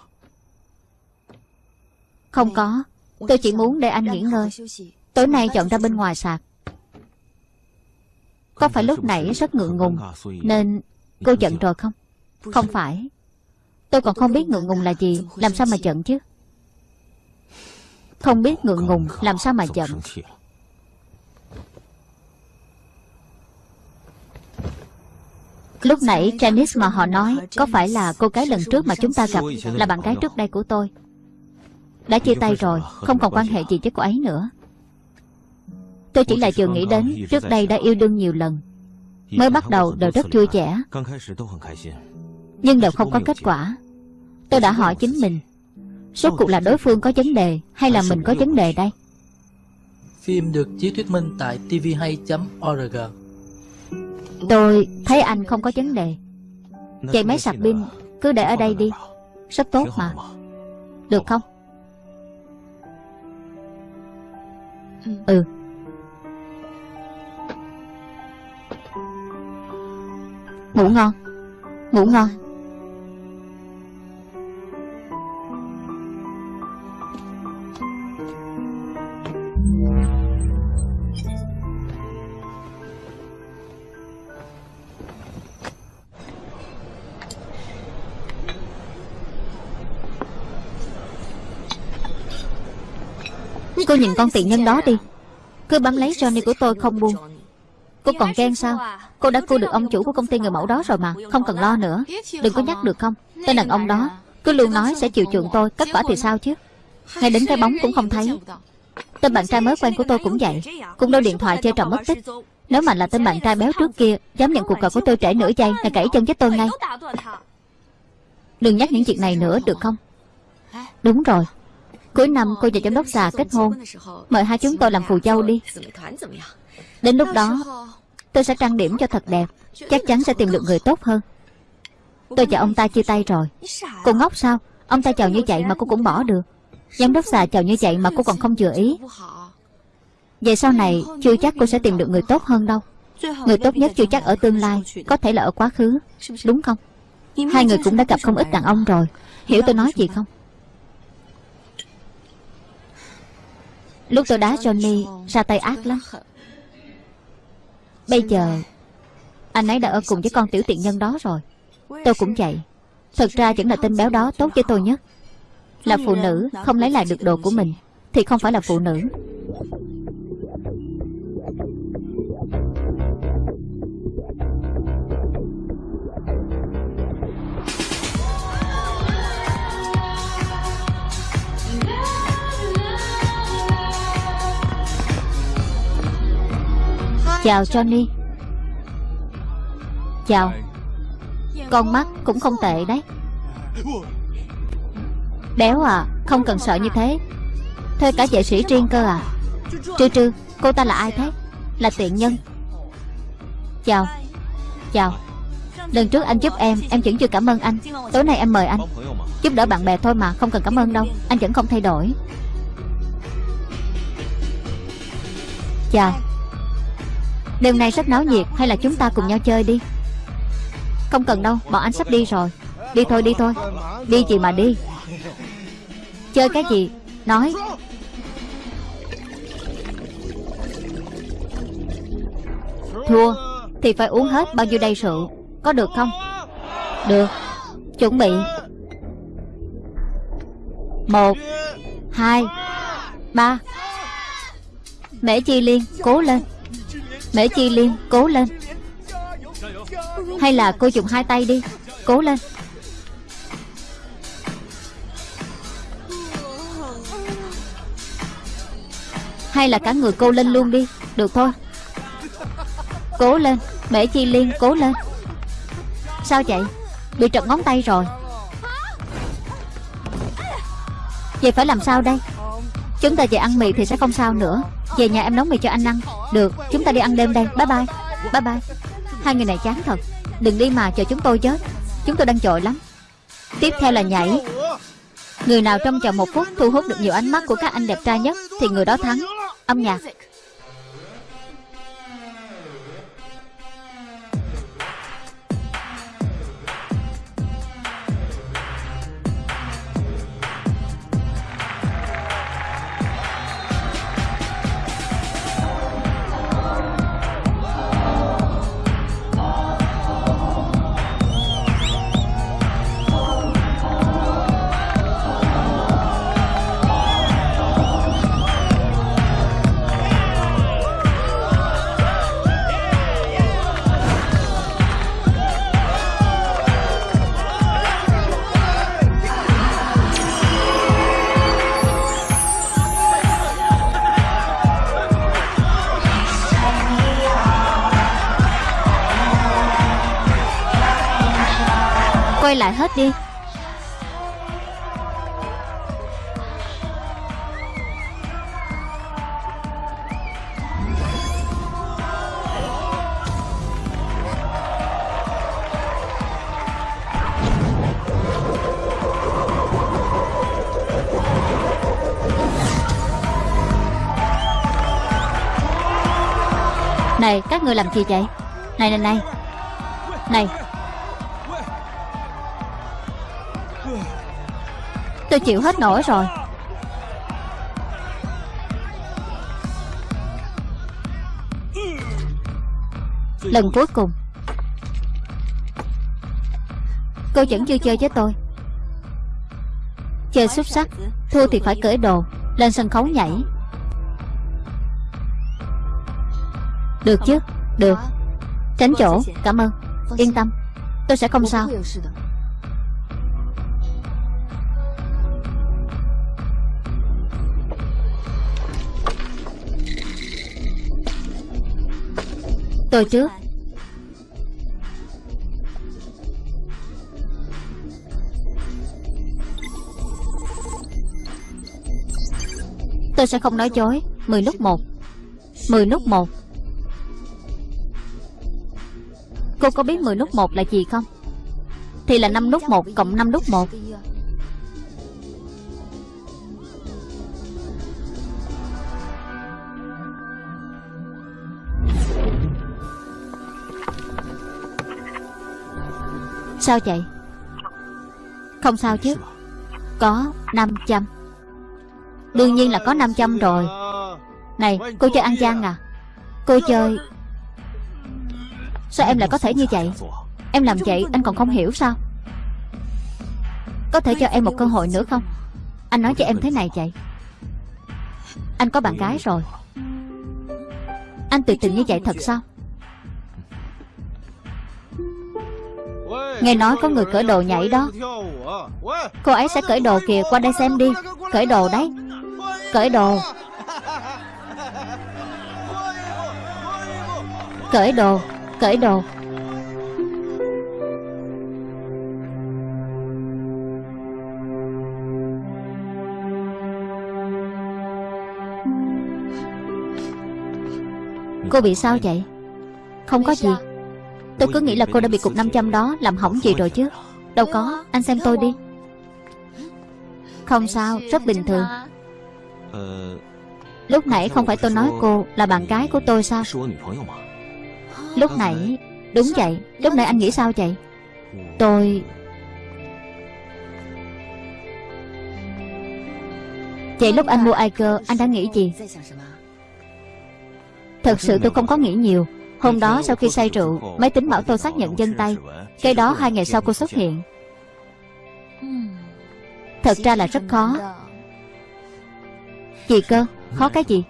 Không có. Tôi chỉ muốn để anh nghỉ ngơi. Tối nay chọn ra bên ngoài sạc Có phải lúc nãy rất ngượng ngùng Nên cô giận rồi không? Không phải. Tôi còn không biết ngượng ngùng là gì. Làm sao mà giận chứ? Không biết ngượng ngùng, Làm sao mà giận? Lúc nãy Janice mà họ nói, Có phải là cô gái lần trước mà chúng ta gặp Là bạn gái trước đây của tôi? Đã chia tay rồi, Không còn quan hệ gì với cô ấy nữa. Tôi chỉ là vừa nghĩ đến Trước đây đã yêu đương nhiều lần, Mới bắt đầu đều rất vui vẻ. Nhưng đều không có kết quả. Tôi đã hỏi chính mình Rốt cuộc là đối phương có vấn đề Hay là mình có vấn đề đây? Phim được chiếu thuyết minh tại tvhay.org Tôi thấy anh không có vấn đề. Chạy máy sạc pin, Cứ để ở đây đi. Rất tốt mà. Được không? Ừ. Ngủ ngon. Ngủ ngon. Cô nhìn con tiện nhân đó đi. Cứ bám lấy Johnny của tôi không buông. Cô còn ghen sao? Cô đã cua được ông chủ của công ty người mẫu đó rồi mà, Không cần lo nữa. Đừng có nhắc được không? Tên đàn ông đó, Cứ luôn nói sẽ chiều chuộng tôi, Kết quả thì sao chứ? Ngay đến cái bóng cũng không thấy. Tên bạn trai mới quen của tôi cũng vậy. Cũng đâu điện thoại chơi trò mất tích. Nếu mà là tên bạn trai béo trước kia, Dám nhận cuộc gọi của tôi trễ nửa giây Là gãy chân với tôi ngay. Đừng nhắc những chuyện này nữa, được không? Đúng rồi. Cuối năm cô và giám đốc già kết hôn. Mời hai chúng tôi làm phù dâu đi. Đến lúc đó, Tôi sẽ trang điểm cho thật đẹp. Chắc chắn sẽ tìm được người tốt hơn. Tôi và ông ta chia tay rồi. Cô ngốc sao? Ông ta chào như vậy mà cô cũng bỏ được. Giám đốc già chào như vậy mà cô còn không vừa ý. Vậy sau này, Chưa chắc cô sẽ tìm được người tốt hơn đâu. Người tốt nhất chưa chắc ở tương lai, Có thể là ở quá khứ. Đúng không? Hai người cũng đã gặp không ít đàn ông rồi. Hiểu tôi nói gì không? Lúc tôi đá Johnny, ra tay ác lắm. Bây giờ, Anh ấy đã ở cùng với con tiểu tiện nhân đó rồi. Tôi cũng vậy. Thật ra vẫn là tên béo đó tốt với tôi nhất Là phụ nữ không lấy lại được đồ của mình, Thì không phải là phụ nữ. Chào Johnny. Chào. Con mắt cũng không tệ đấy. Béo à Không cần sợ như thế. Thuê cả vệ sĩ riêng cơ à. Trư trư, Cô ta là ai thế? Là tiện nhân. Chào. Chào. Lần trước anh giúp em Em vẫn chưa cảm ơn anh. Tối nay em mời anh. Giúp đỡ bạn bè thôi mà, Không cần cảm ơn đâu. Anh vẫn không thay đổi. Chào. Đêm nay rất náo nhiệt, Hay là chúng ta cùng nhau chơi đi? Không cần đâu, Bọn anh sắp đi rồi. Đi thôi đi thôi. Đi gì mà đi. Chơi cái gì? Nói. Thua. Thì phải uống hết bao nhiêu đầy rượu? Có được không? Được. Chuẩn bị. Một, Hai, Ba. Mễ Chi Liên, Cố lên. Mễ Chi Liên, cố lên. Hay là cô dùng hai tay đi, Cố lên. Hay là cả người cô lên luôn đi, Được thôi. Cố lên, Mễ Chi Liên, cố lên. Sao vậy? Bị trật ngón tay rồi. Vậy phải làm sao đây? Chúng ta về ăn mì thì sẽ không sao nữa. Về nhà em nấu mì cho anh ăn. Được, chúng ta đi ăn đêm đây. Bye bye. Bye bye. Hai người này chán thật. Đừng đi mà chờ chúng tôi chết. Chúng tôi đang chội lắm. Tiếp theo là nhảy. Người nào trong vòng một phút thu hút được nhiều ánh mắt của các anh đẹp trai nhất Thì người đó thắng. Âm nhạc. Hết đi. Này các người làm gì vậy? Này này này. Này Tôi chịu hết nổi rồi. Lần cuối cùng, Cô vẫn chưa chơi với tôi. Chơi xuất sắc, Thua thì phải cởi đồ, Lên sân khấu nhảy. Được chứ? Được. Tránh chỗ. Cảm ơn. Yên tâm. Tôi sẽ không sao. Tôi trước Tôi sẽ không nói dối. Mười lúc một. Mười lúc một. Cô có biết mười lúc một là gì không? Thì là năm lúc một cộng năm lúc một. Sao vậy? Không sao chứ. Có 500 Đương nhiên là có 500 rồi. Này, cô chơi ăn gian à? Cô chơi Sao em lại có thể như vậy? Em làm vậy anh còn không hiểu sao? Có thể cho em một cơ hội nữa không? Anh nói cho em thế này vậy. Anh có bạn gái rồi. Anh tuyệt tình như vậy thật sao? Nghe nói có người cởi đồ nhảy đó. Cô ấy sẽ cởi đồ kìa, Qua đây xem đi. Cởi đồ đấy. Cởi đồ. Cởi đồ. Cởi đồ. Cô bị sao vậy? Không có gì. Tôi cứ nghĩ là cô đã bị cục 500 đó Làm hỏng gì rồi chứ. Đâu có, Anh xem tôi đi. Không sao, Rất bình thường. Lúc nãy không phải tôi nói cô Là bạn gái của tôi sao? Lúc nãy, Đúng vậy. Lúc nãy anh nghĩ sao vậy? Tôi Vậy lúc anh mua Iker Anh đã nghĩ gì? Thật sự tôi không có nghĩ nhiều. Hôm đó sau khi say rượu, Máy tính bảo tôi xác nhận dân tay. Cái đó hai ngày sau cô xuất hiện. Thật ra là rất khó. Gì cơ? Khó cái gì?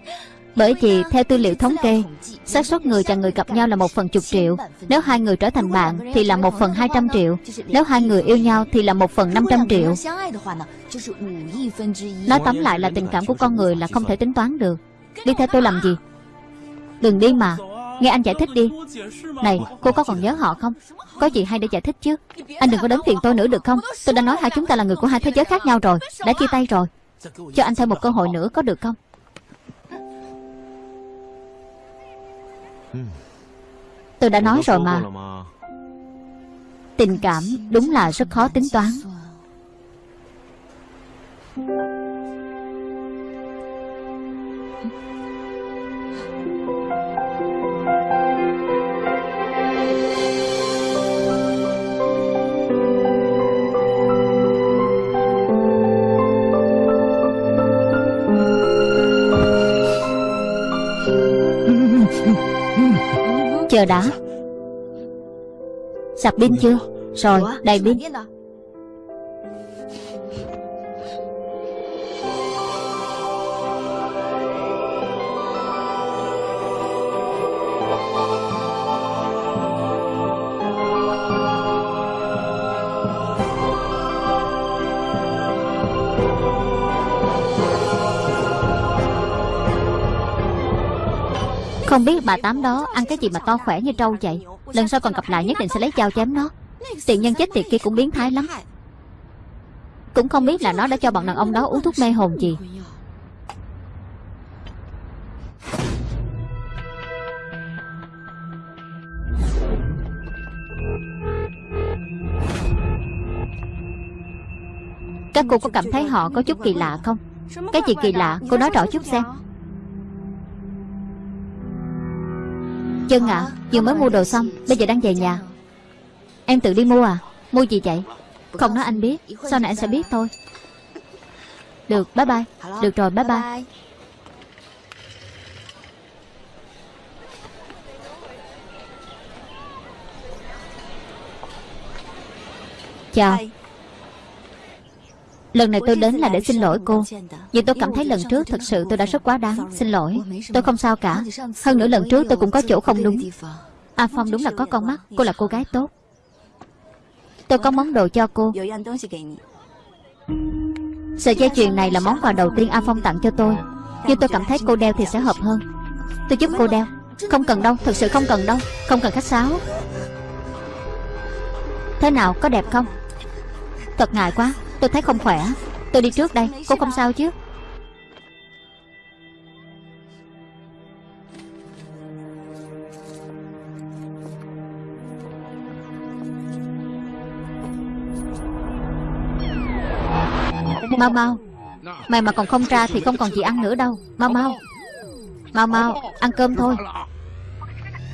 Bởi vì theo tư liệu thống kê, xác suất người và người gặp nhau là một phần chục triệu. Nếu hai người trở thành bạn Thì là một phần hai trăm triệu. Nếu hai người yêu nhau Thì là một phần năm trăm triệu. Nói tóm lại là tình cảm của con người Là không thể tính toán được. Đi theo tôi làm gì? Đừng đi mà. Nghe anh giải thích đi. Này, cô có còn nhớ họ không? Có gì hay để giải thích chứ? Anh đừng có đến phiền tôi nữa được không? Tôi đã nói hai chúng ta là người của hai thế giới khác nhau rồi, Đã chia tay rồi. Cho anh thêm một cơ hội nữa có được không? Tôi đã nói rồi mà. Tình cảm đúng là rất khó tính toán. Chờ đã. Sạc pin chưa? Rồi đầy pin Không biết bà Tám đó ăn cái gì mà to khỏe như trâu vậy? Lần sau còn gặp lại nhất định sẽ lấy dao chém nó. Tiện nhân chết tiệt kia cũng biến thái lắm. Cũng không biết là nó đã cho bọn đàn ông đó uống thuốc mê hồn gì. Các cô có cảm thấy họ có chút kỳ lạ không? Cái gì kỳ lạ? Cô nói rõ chút xem. Chân ạ à, Vừa mới mua đồ xong Bây giờ đang về nhà. Em tự đi mua à? Mua gì vậy? Không nói anh biết Sau này anh sẽ biết thôi. Được bye bye. Được rồi bye bye. Chào. Lần này tôi đến là để xin lỗi cô. Vì tôi cảm thấy lần trước thật sự tôi đã rất quá đáng. Xin lỗi. Tôi không sao cả. Hơn nữa lần trước tôi cũng có chỗ không đúng. A Phong đúng là có con mắt. Cô là cô gái tốt. Tôi có món đồ cho cô. Sợi dây chuyền này là món quà đầu tiên A Phong tặng cho tôi. Nhưng tôi cảm thấy cô đeo thì sẽ hợp hơn. Tôi giúp cô đeo. Không cần đâu, thật sự không cần đâu. Không cần khách sáo. Thế nào, có đẹp không? Thật ngại quá. Tôi thấy không khỏe. Tôi đi trước đây. Cô không sao chứ? Mau mau. Mày mà còn không ra thì không còn gì ăn nữa đâu. Mau mau. Mau mau. Ăn cơm thôi.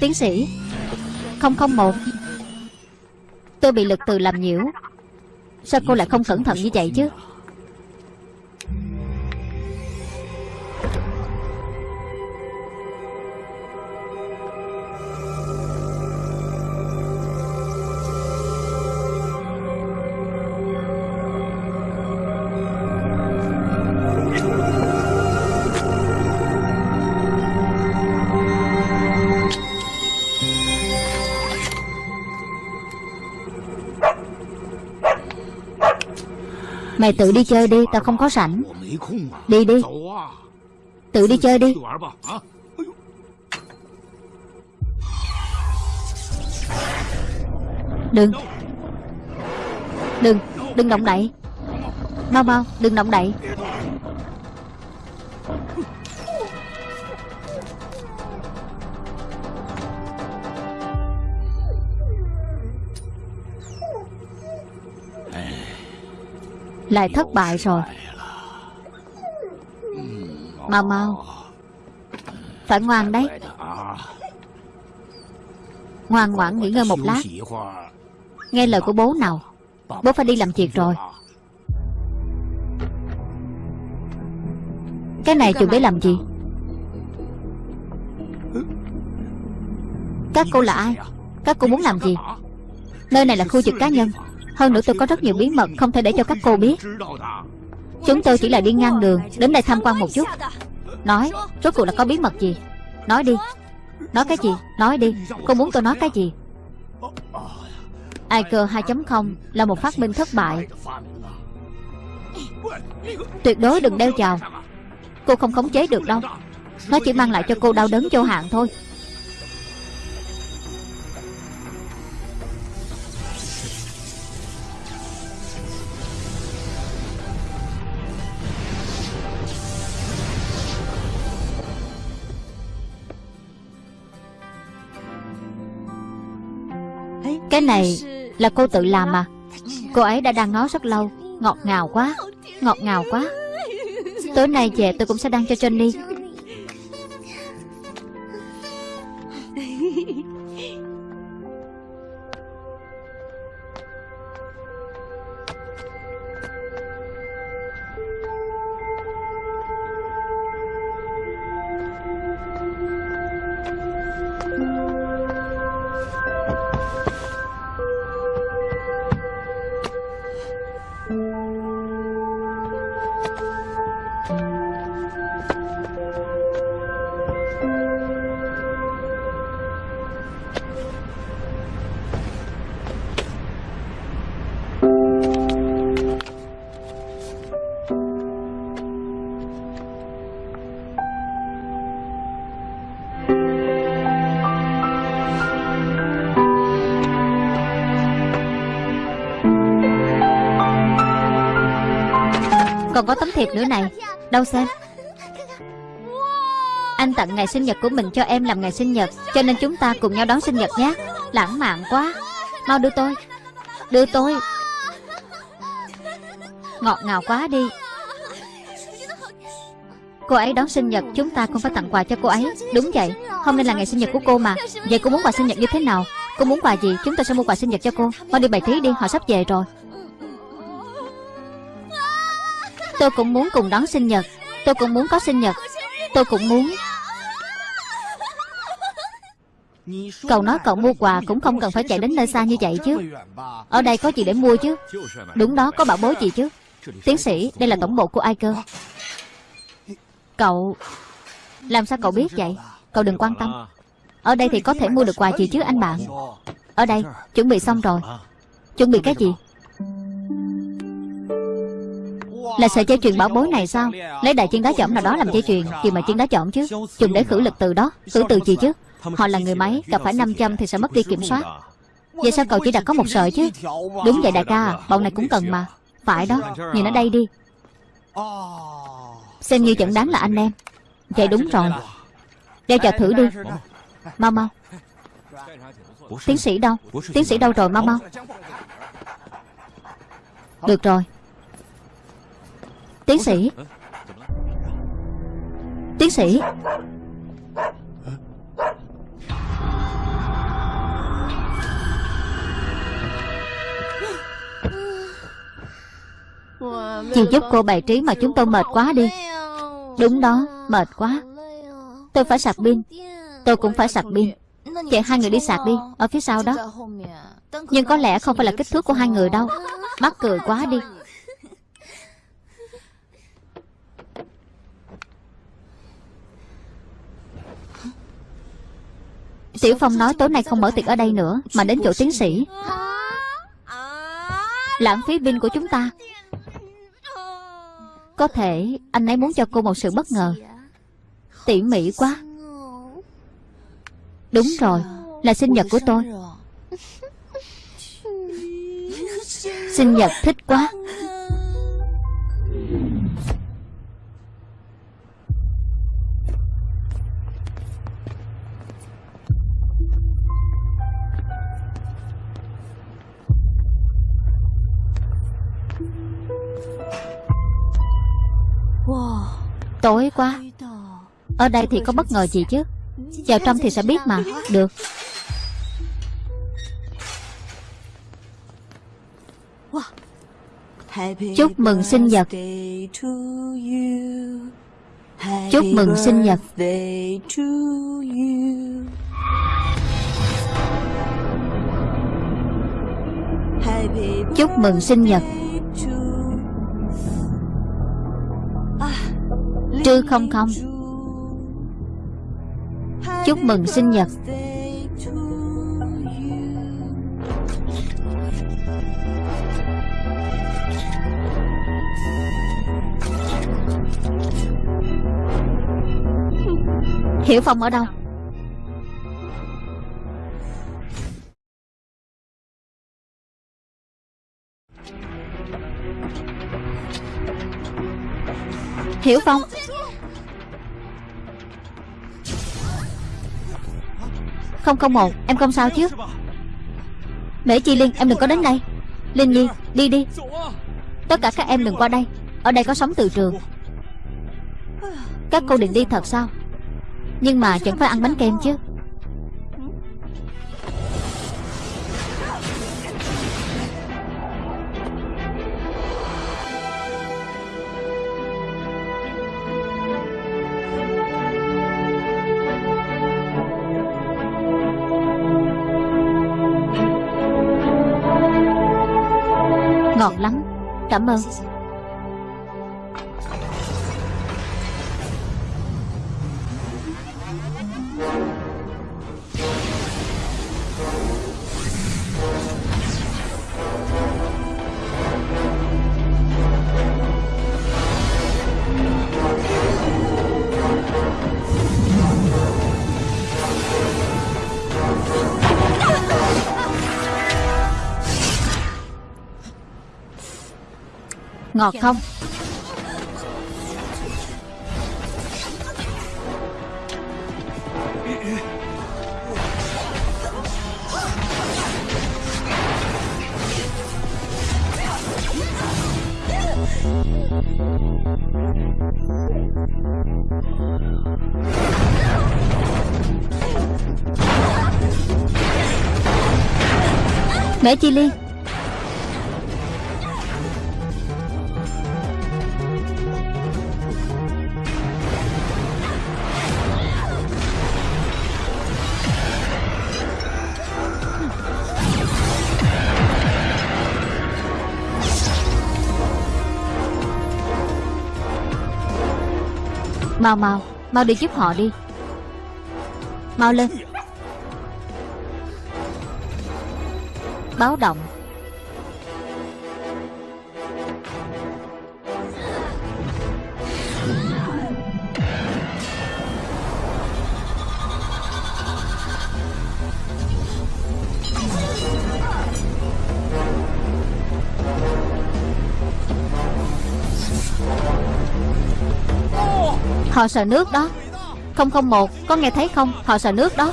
Tiến sĩ. 001 Tôi bị lực từ làm nhiễu. Sao cô lại không cẩn thận như vậy chứ? Mày tự đi chơi đi, Tao không có sẵn. Đi đi. Tự đi chơi đi. Đừng. Đừng. Đừng động đậy. Mau mau, Đừng động đậy. Lại thất bại rồi. Mau mau. Phải ngoan đấy. Ngoan ngoãn nghỉ ngơi một lát. Nghe lời của bố nào. Bố phải đi làm việc rồi. Cái này chuẩn để làm gì? Các cô là ai? Các cô muốn làm gì? Nơi này là khu vực cá nhân hơn nữa tôi có rất nhiều bí mật Không thể để cho các cô biết. Chúng tôi chỉ là đi ngang đường, Đến đây tham quan một chút. Nói, Rốt cuộc là có bí mật gì? Nói đi. Nói cái gì? Nói đi. Cô muốn tôi nói cái gì? IQ 2.0 là một phát minh thất bại. Tuyệt đối đừng đeo chào. Cô không khống chế được đâu. Nó chỉ mang lại cho cô đau đớn vô hạn thôi. Cái này là cô tự làm mà Cô ấy đã đang ngó rất lâu. Ngọt ngào quá Ngọt ngào quá. Tối nay về tôi cũng sẽ đăng cho Johnny Thiệp nữa này. Đâu xem. Anh tặng ngày sinh nhật của mình cho em làm ngày sinh nhật, Cho nên chúng ta cùng nhau đón sinh nhật nhé. Lãng mạn quá. Mau đưa tôi. Đưa tôi. Ngọt ngào quá đi. Cô ấy đón sinh nhật, Chúng ta không phải tặng quà cho cô ấy. Đúng vậy. Hôm nay là ngày sinh nhật của cô mà. Vậy cô muốn quà sinh nhật như thế nào? Cô muốn quà gì? Chúng ta sẽ mua quà sinh nhật cho cô. Mau đi bày trí đi, Họ sắp về rồi. Tôi cũng muốn cùng đón sinh nhật. Tôi cũng muốn có sinh nhật. Tôi cũng muốn. Cậu nói cậu mua quà cũng không cần phải chạy đến nơi xa như vậy chứ. Ở đây có gì để mua chứ? Đúng đó, có bảo bối gì chứ? Tiến sĩ, đây là tổng bộ của ai cơ Cậu, Làm sao cậu biết vậy? Cậu đừng quan tâm. Ở đây thì có thể mua được quà gì chứ, anh bạn? Ở đây, chuẩn bị xong rồi. Chuẩn bị cái gì? Là sợi dây chuyền bảo bối này sao? Lấy đại chiến đá chỏm nào đó làm dây chuyền Gì mà chiến đá chỏm chứ. Dùng để khử lực từ đó. Khử từ gì chứ? Họ là người máy, Gặp phải 500 thì sẽ mất đi kiểm soát. Vậy sao cậu chỉ đặt có một sợi chứ? Đúng vậy đại ca, Bọn này cũng cần mà. Phải đó, Nhìn ở đây đi. Xem như chẳng đáng là anh em. Vậy đúng rồi. Đeo chờ thử đi. Mau mau. Tiến sĩ đâu? Tiến sĩ đâu rồi? Mau mau. Được rồi. Tiến sĩ. Tiến sĩ. Chị giúp cô bài trí mà chúng tôi mệt quá đi. Đúng đó, mệt quá. Tôi phải sạc pin. Tôi cũng phải sạc pin. Vậy hai người đi sạc đi Ở phía sau đó. Nhưng có lẽ không phải là kích thước của hai người đâu. Mắc cười quá đi. Tiểu Phong nói tối nay không mở tiệc ở đây nữa, Mà đến chỗ tiến sĩ. Lãng phí pin của chúng ta. Có thể anh ấy muốn cho cô một sự bất ngờ. Tỉ mỉ quá. Đúng rồi, Là sinh nhật của tôi. Sinh nhật thích quá. Tối quá. Ở đây thì có bất ngờ gì chứ? Vào trong thì sẽ biết mà. Được. Chúc mừng sinh nhật. Chúc mừng sinh nhật. Chúc mừng sinh nhật. Trư không không. Chúc mừng sinh nhật. Hiểu Phong ở đâu? Hiểu Phong Không không một Em không sao chứ. Mễ Chi Liên em đừng có đến đây. Linh Nhi, đi đi. Tất cả các em đừng qua đây. Ở đây có sống từ trường. Các cô định đi thật sao? Nhưng mà chẳng phải ăn bánh kem chứ. Cảm Ngọt không? Mẹ Chi Liên? Mau mau. Mau đi giúp họ đi. Mau lên. Báo động. Họ sợ nước đó. 001 Có nghe thấy không? Họ sợ nước đó.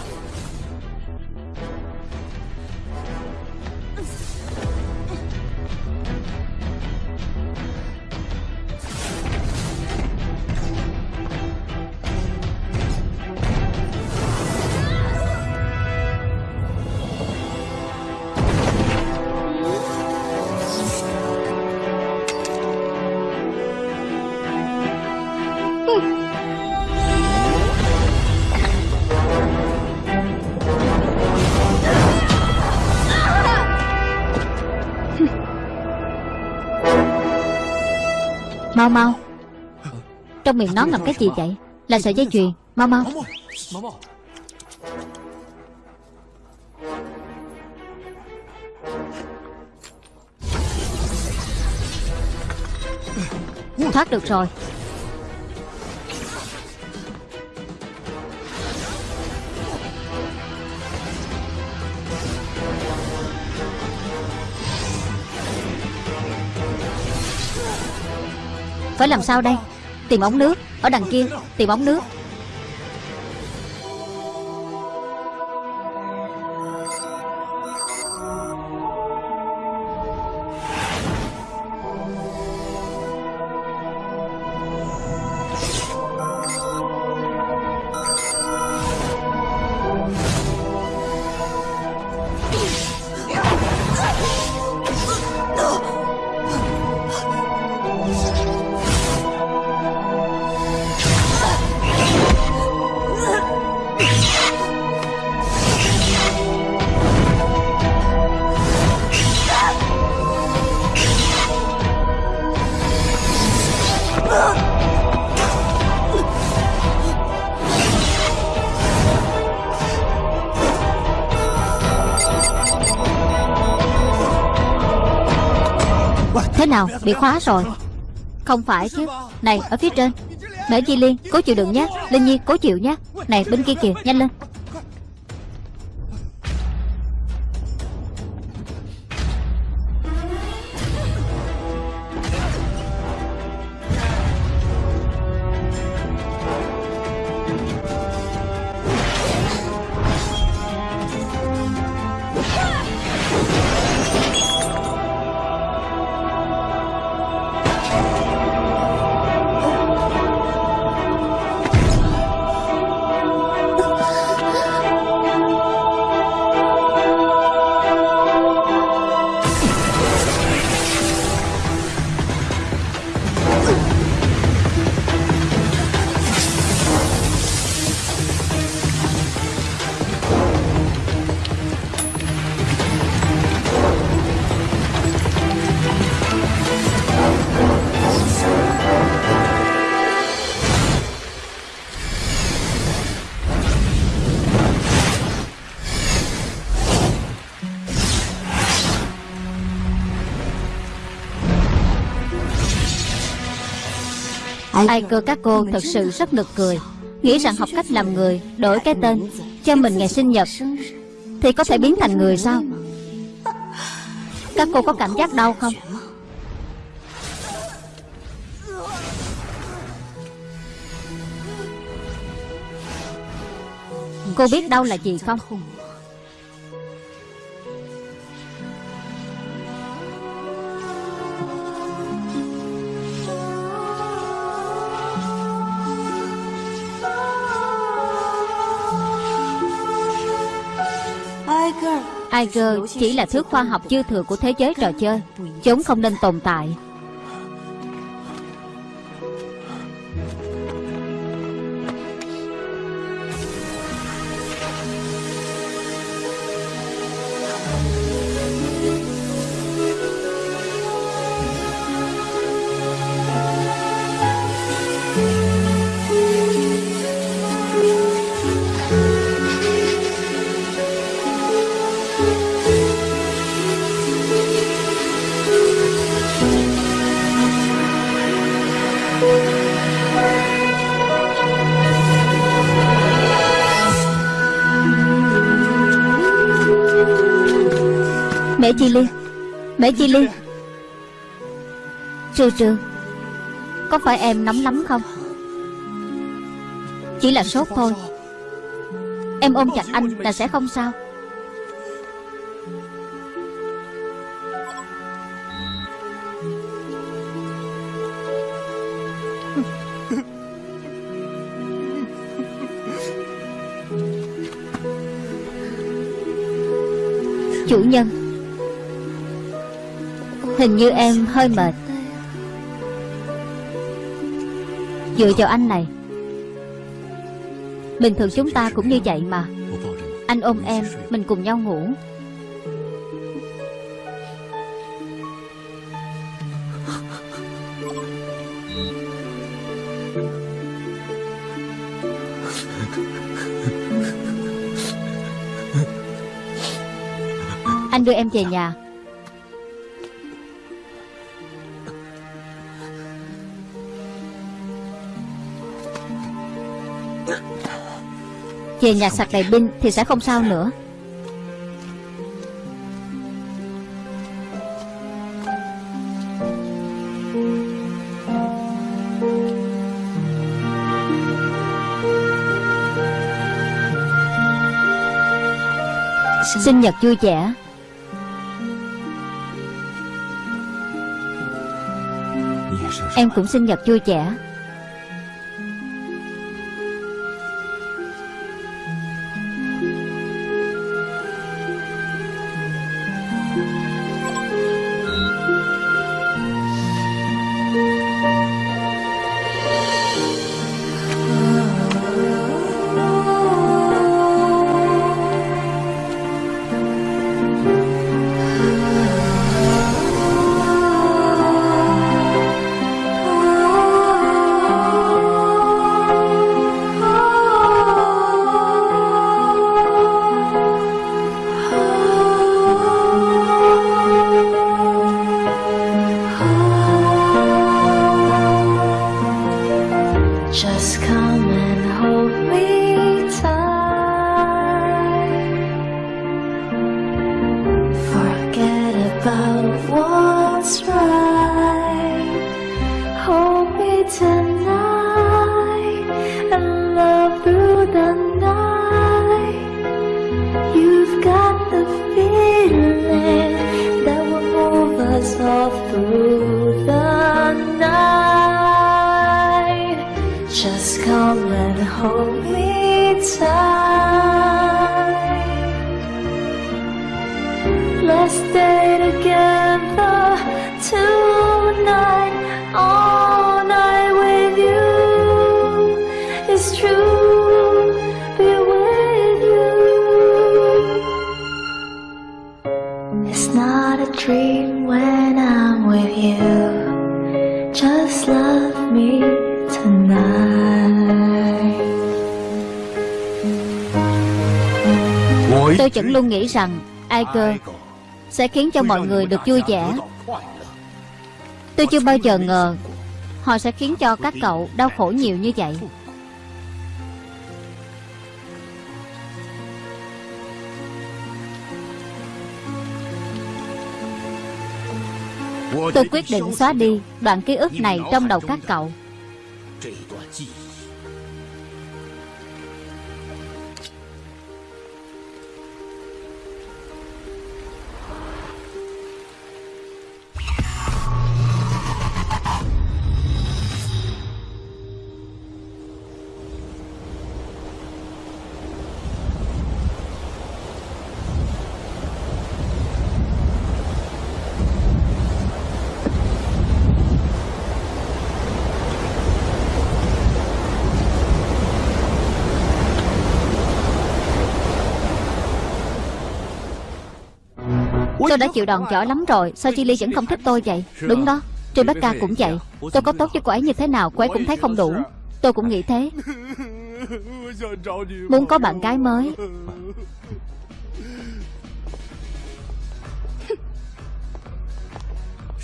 Trong miệng nó ngậm cái gì vậy? Là sợi dây chuyền. Mau mau. Thoát được rồi. Phải làm sao đây? Tìm ống nước. Ở đằng kia Tìm ống nước. Nào, bị khóa rồi. Không phải chứ. Này, ở phía trên. Mẹ Di Liên, cố chịu đựng nhé. Linh Nhi, cố chịu nhé. Này, bên kia kìa, nhanh lên. Ai cơ các cô thật sự rất nực cười, Nghĩ rằng học cách làm người, Đổi cái tên, Cho mình ngày sinh nhật, Thì có thể biến thành người sao? Các cô có cảm giác đau không? Cô biết đau là gì không? Iger chỉ là thứ khoa học dư thừa của thế giới trò chơi. Chúng không nên tồn tại. Chi Liên Mẹ Chi Liên Trừ trừ. Có phải em nóng lắm không? Chỉ là sốt thôi. Em ôm chặt anh là sẽ không sao. Chủ nhân Hình như em hơi mệt. Dựa vào anh này, Bình thường chúng ta cũng như vậy mà. Anh ôm em, Mình cùng nhau ngủ. Anh đưa em về nhà. Về nhà sạc đầy pin thì sẽ không sao nữa. Sinh nhật vui vẻ. Em cũng sinh nhật vui vẻ. Luôn nghĩ rằng Iger sẽ khiến cho mọi người được vui vẻ. Tôi chưa bao giờ ngờ Họ sẽ khiến cho các cậu đau khổ nhiều như vậy. Tôi quyết định xóa đi đoạn ký ức này trong đầu các cậu Tôi đã chịu đòn giỏi lắm rồi. Sao Chi Ly vẫn không thích tôi vậy? Đúng đó. Rebecca cũng vậy. Tôi có tốt với cô ấy như thế nào Cô ấy cũng thấy không đủ. Tôi cũng nghĩ thế. Muốn có bạn gái mới.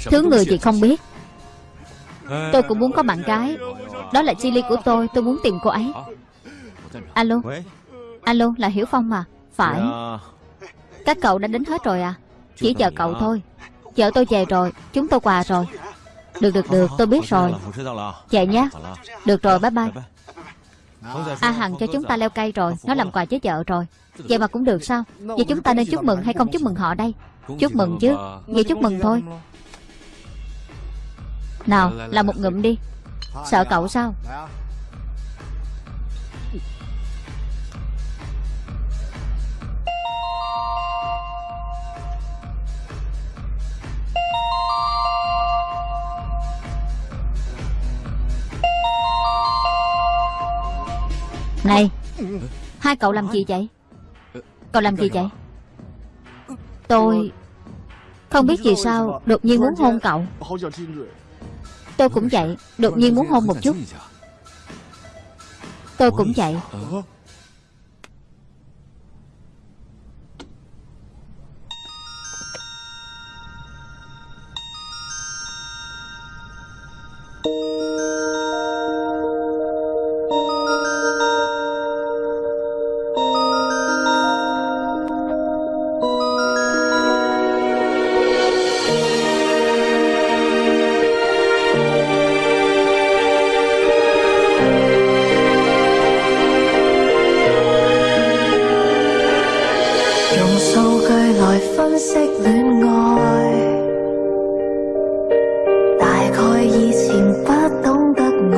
Thứ người gì không biết. Tôi cũng muốn có bạn gái. Đó là Chi Ly của tôi. Tôi muốn tìm cô ấy. Alo. Alo là Hiểu Phong mà. Phải. Các cậu đã đến hết rồi à chỉ chờ cậu thôi. Vợ tôi về rồi, Chúng tôi quà rồi. Được được được, tôi biết rồi. Về nhé. Được rồi, bye bye. A Hằng cho chúng ta leo cây rồi, Nó làm quà với vợ rồi. Vậy mà cũng được sao? Vậy chúng ta nên chúc mừng hay không chúc mừng họ đây? Chúc mừng chứ. Vậy chúc mừng thôi. Nào, làm một ngụm đi. Sợ cậu sao? Này, Hai cậu làm gì vậy? Cậu làm gì vậy? Tôi Không biết vì sao Đột nhiên muốn hôn cậu. Tôi cũng vậy, Đột nhiên muốn hôn một chút. Tôi cũng vậy. 來分析戀愛，大概以前不懂得愛，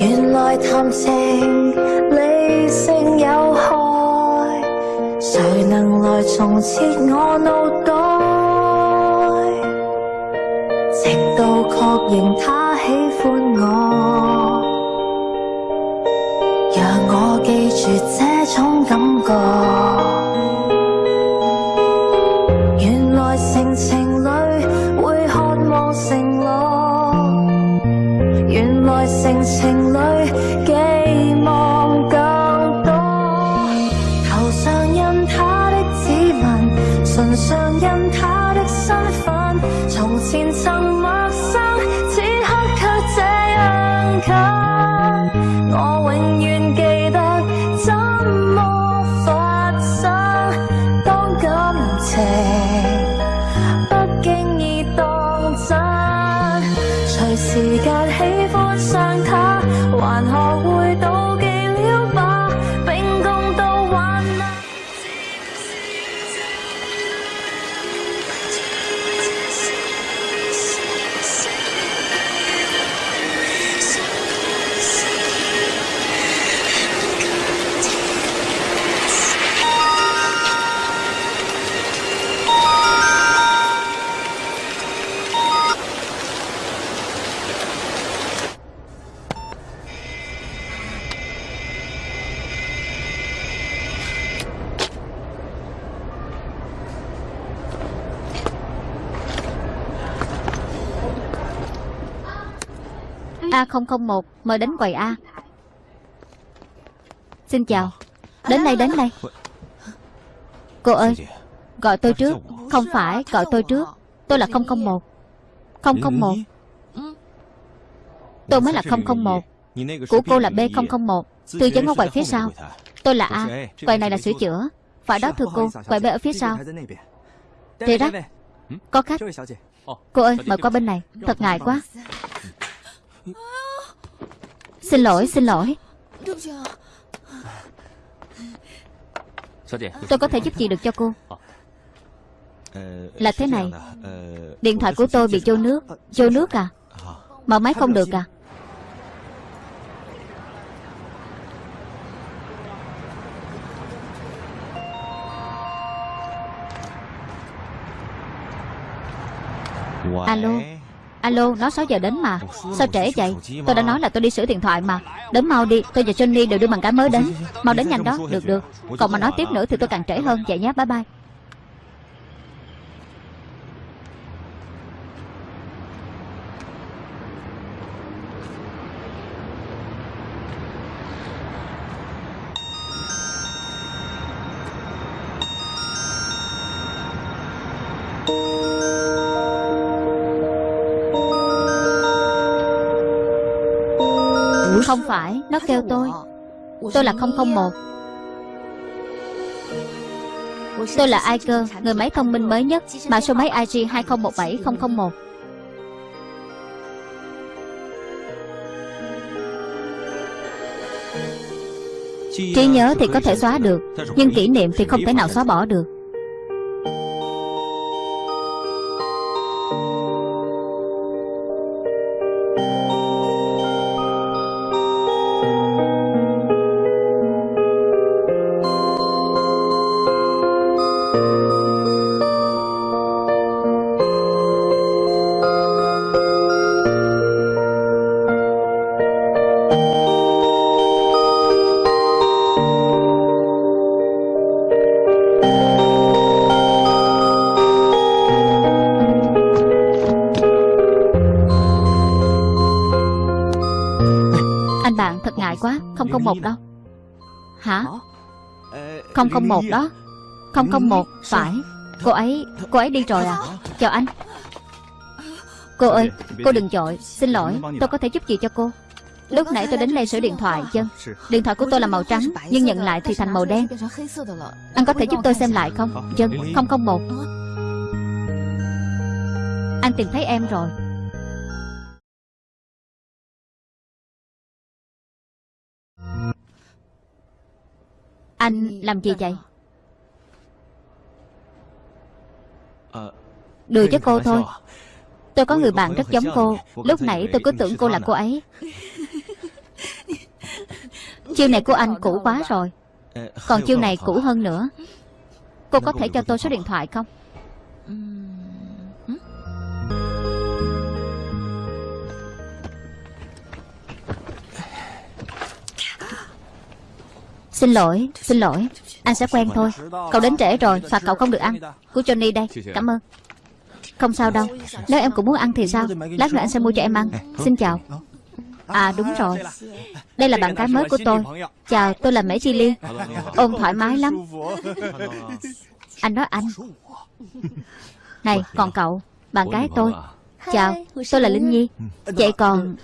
原來談情理性有害，誰能來重設我腦袋？直到確認他喜歡我。讓我記住這種感覺。001 Mời đến quầy A. Xin chào. Đến đây đến đây. Cô ơi, Gọi tôi trước. Không phải, gọi tôi trước. Tôi là 001 001 Tôi mới là 001 Của cô là B001 Tư vấn ở quầy phía sau. Tôi là A. Quầy này là sửa chữa. Phải đó, thưa cô. Quầy B ở phía sau. Thì đó. Có khách. Cô ơi, mời qua bên này. Thật ngại quá. Xin lỗi xin lỗi. Tôi có thể giúp gì được cho cô. Là thế này. Điện thoại của tôi bị vô nước Vô nước à? Mở máy không được à? Alo Alo, nó 6 giờ đến mà. Sao trễ vậy? Tôi đã nói là tôi đi sửa điện thoại mà. Đến mau đi, tôi và Johnny đều đưa bằng cái mới đến. Mau đến nhanh đó, được được. Còn mà nói tiếp nữa thì tôi càng trễ hơn. Vậy nhé, bye bye. Phải, nó kêu tôi. Tôi là 001 Tôi là ai cơ, người máy thông minh mới nhất Mã số máy IG 2017001 Trí nhớ thì có thể xóa được Nhưng kỷ niệm thì không thể nào xóa bỏ được 001 đâu Hả? 001 đó. 001 Phải. Cô ấy Cô ấy đi rồi à. Chào anh. Cô ơi Cô đừng chội Xin lỗi Tôi có thể giúp gì cho cô. Lúc nãy tôi đến đây sửa điện thoại Dân Điện thoại của tôi là màu trắng Nhưng nhận lại thì thành màu đen. Anh có thể giúp tôi xem lại không? Dân 001 Anh tìm thấy em rồi Anh làm gì vậy? Đùa với cô thôi. Tôi có người bạn rất giống cô. Lúc nãy tôi cứ tưởng cô là cô ấy. Chiêu này của anh cũ quá rồi. Còn chiêu này cũ hơn nữa. Cô có thể cho tôi số điện thoại không Xin lỗi, xin lỗi. Anh sẽ quen thôi. Cậu đến trễ rồi, phạt cậu không được ăn. Của Johnny đây, cảm ơn. Không sao đâu. Nếu em cũng muốn ăn thì sao? Lát nữa anh sẽ mua cho em ăn. Xin chào. À đúng rồi. Đây là bạn gái mới của tôi. Chào, tôi là Mễ Chi Liên. Ôm thoải mái lắm. Anh nói anh. Này, còn cậu Bạn gái tôi. Chào, tôi là Linh Nhi. Vậy còn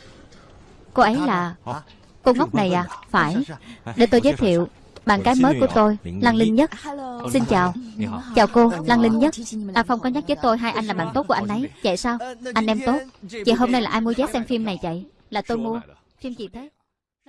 Cô ấy là Cô ngốc này à Phải. Để tôi giới thiệu Bạn gái mới của tôi, Lăng Linh Nhất. Xin chào. Chào cô, Lăng Linh Nhất. À Phong có nhắc với tôi hai anh là bạn tốt của anh ấy. Vậy sao? Anh em tốt. Vậy hôm nay là ai mua vé xem phim này vậy? Là tôi mua. Phim gì thế?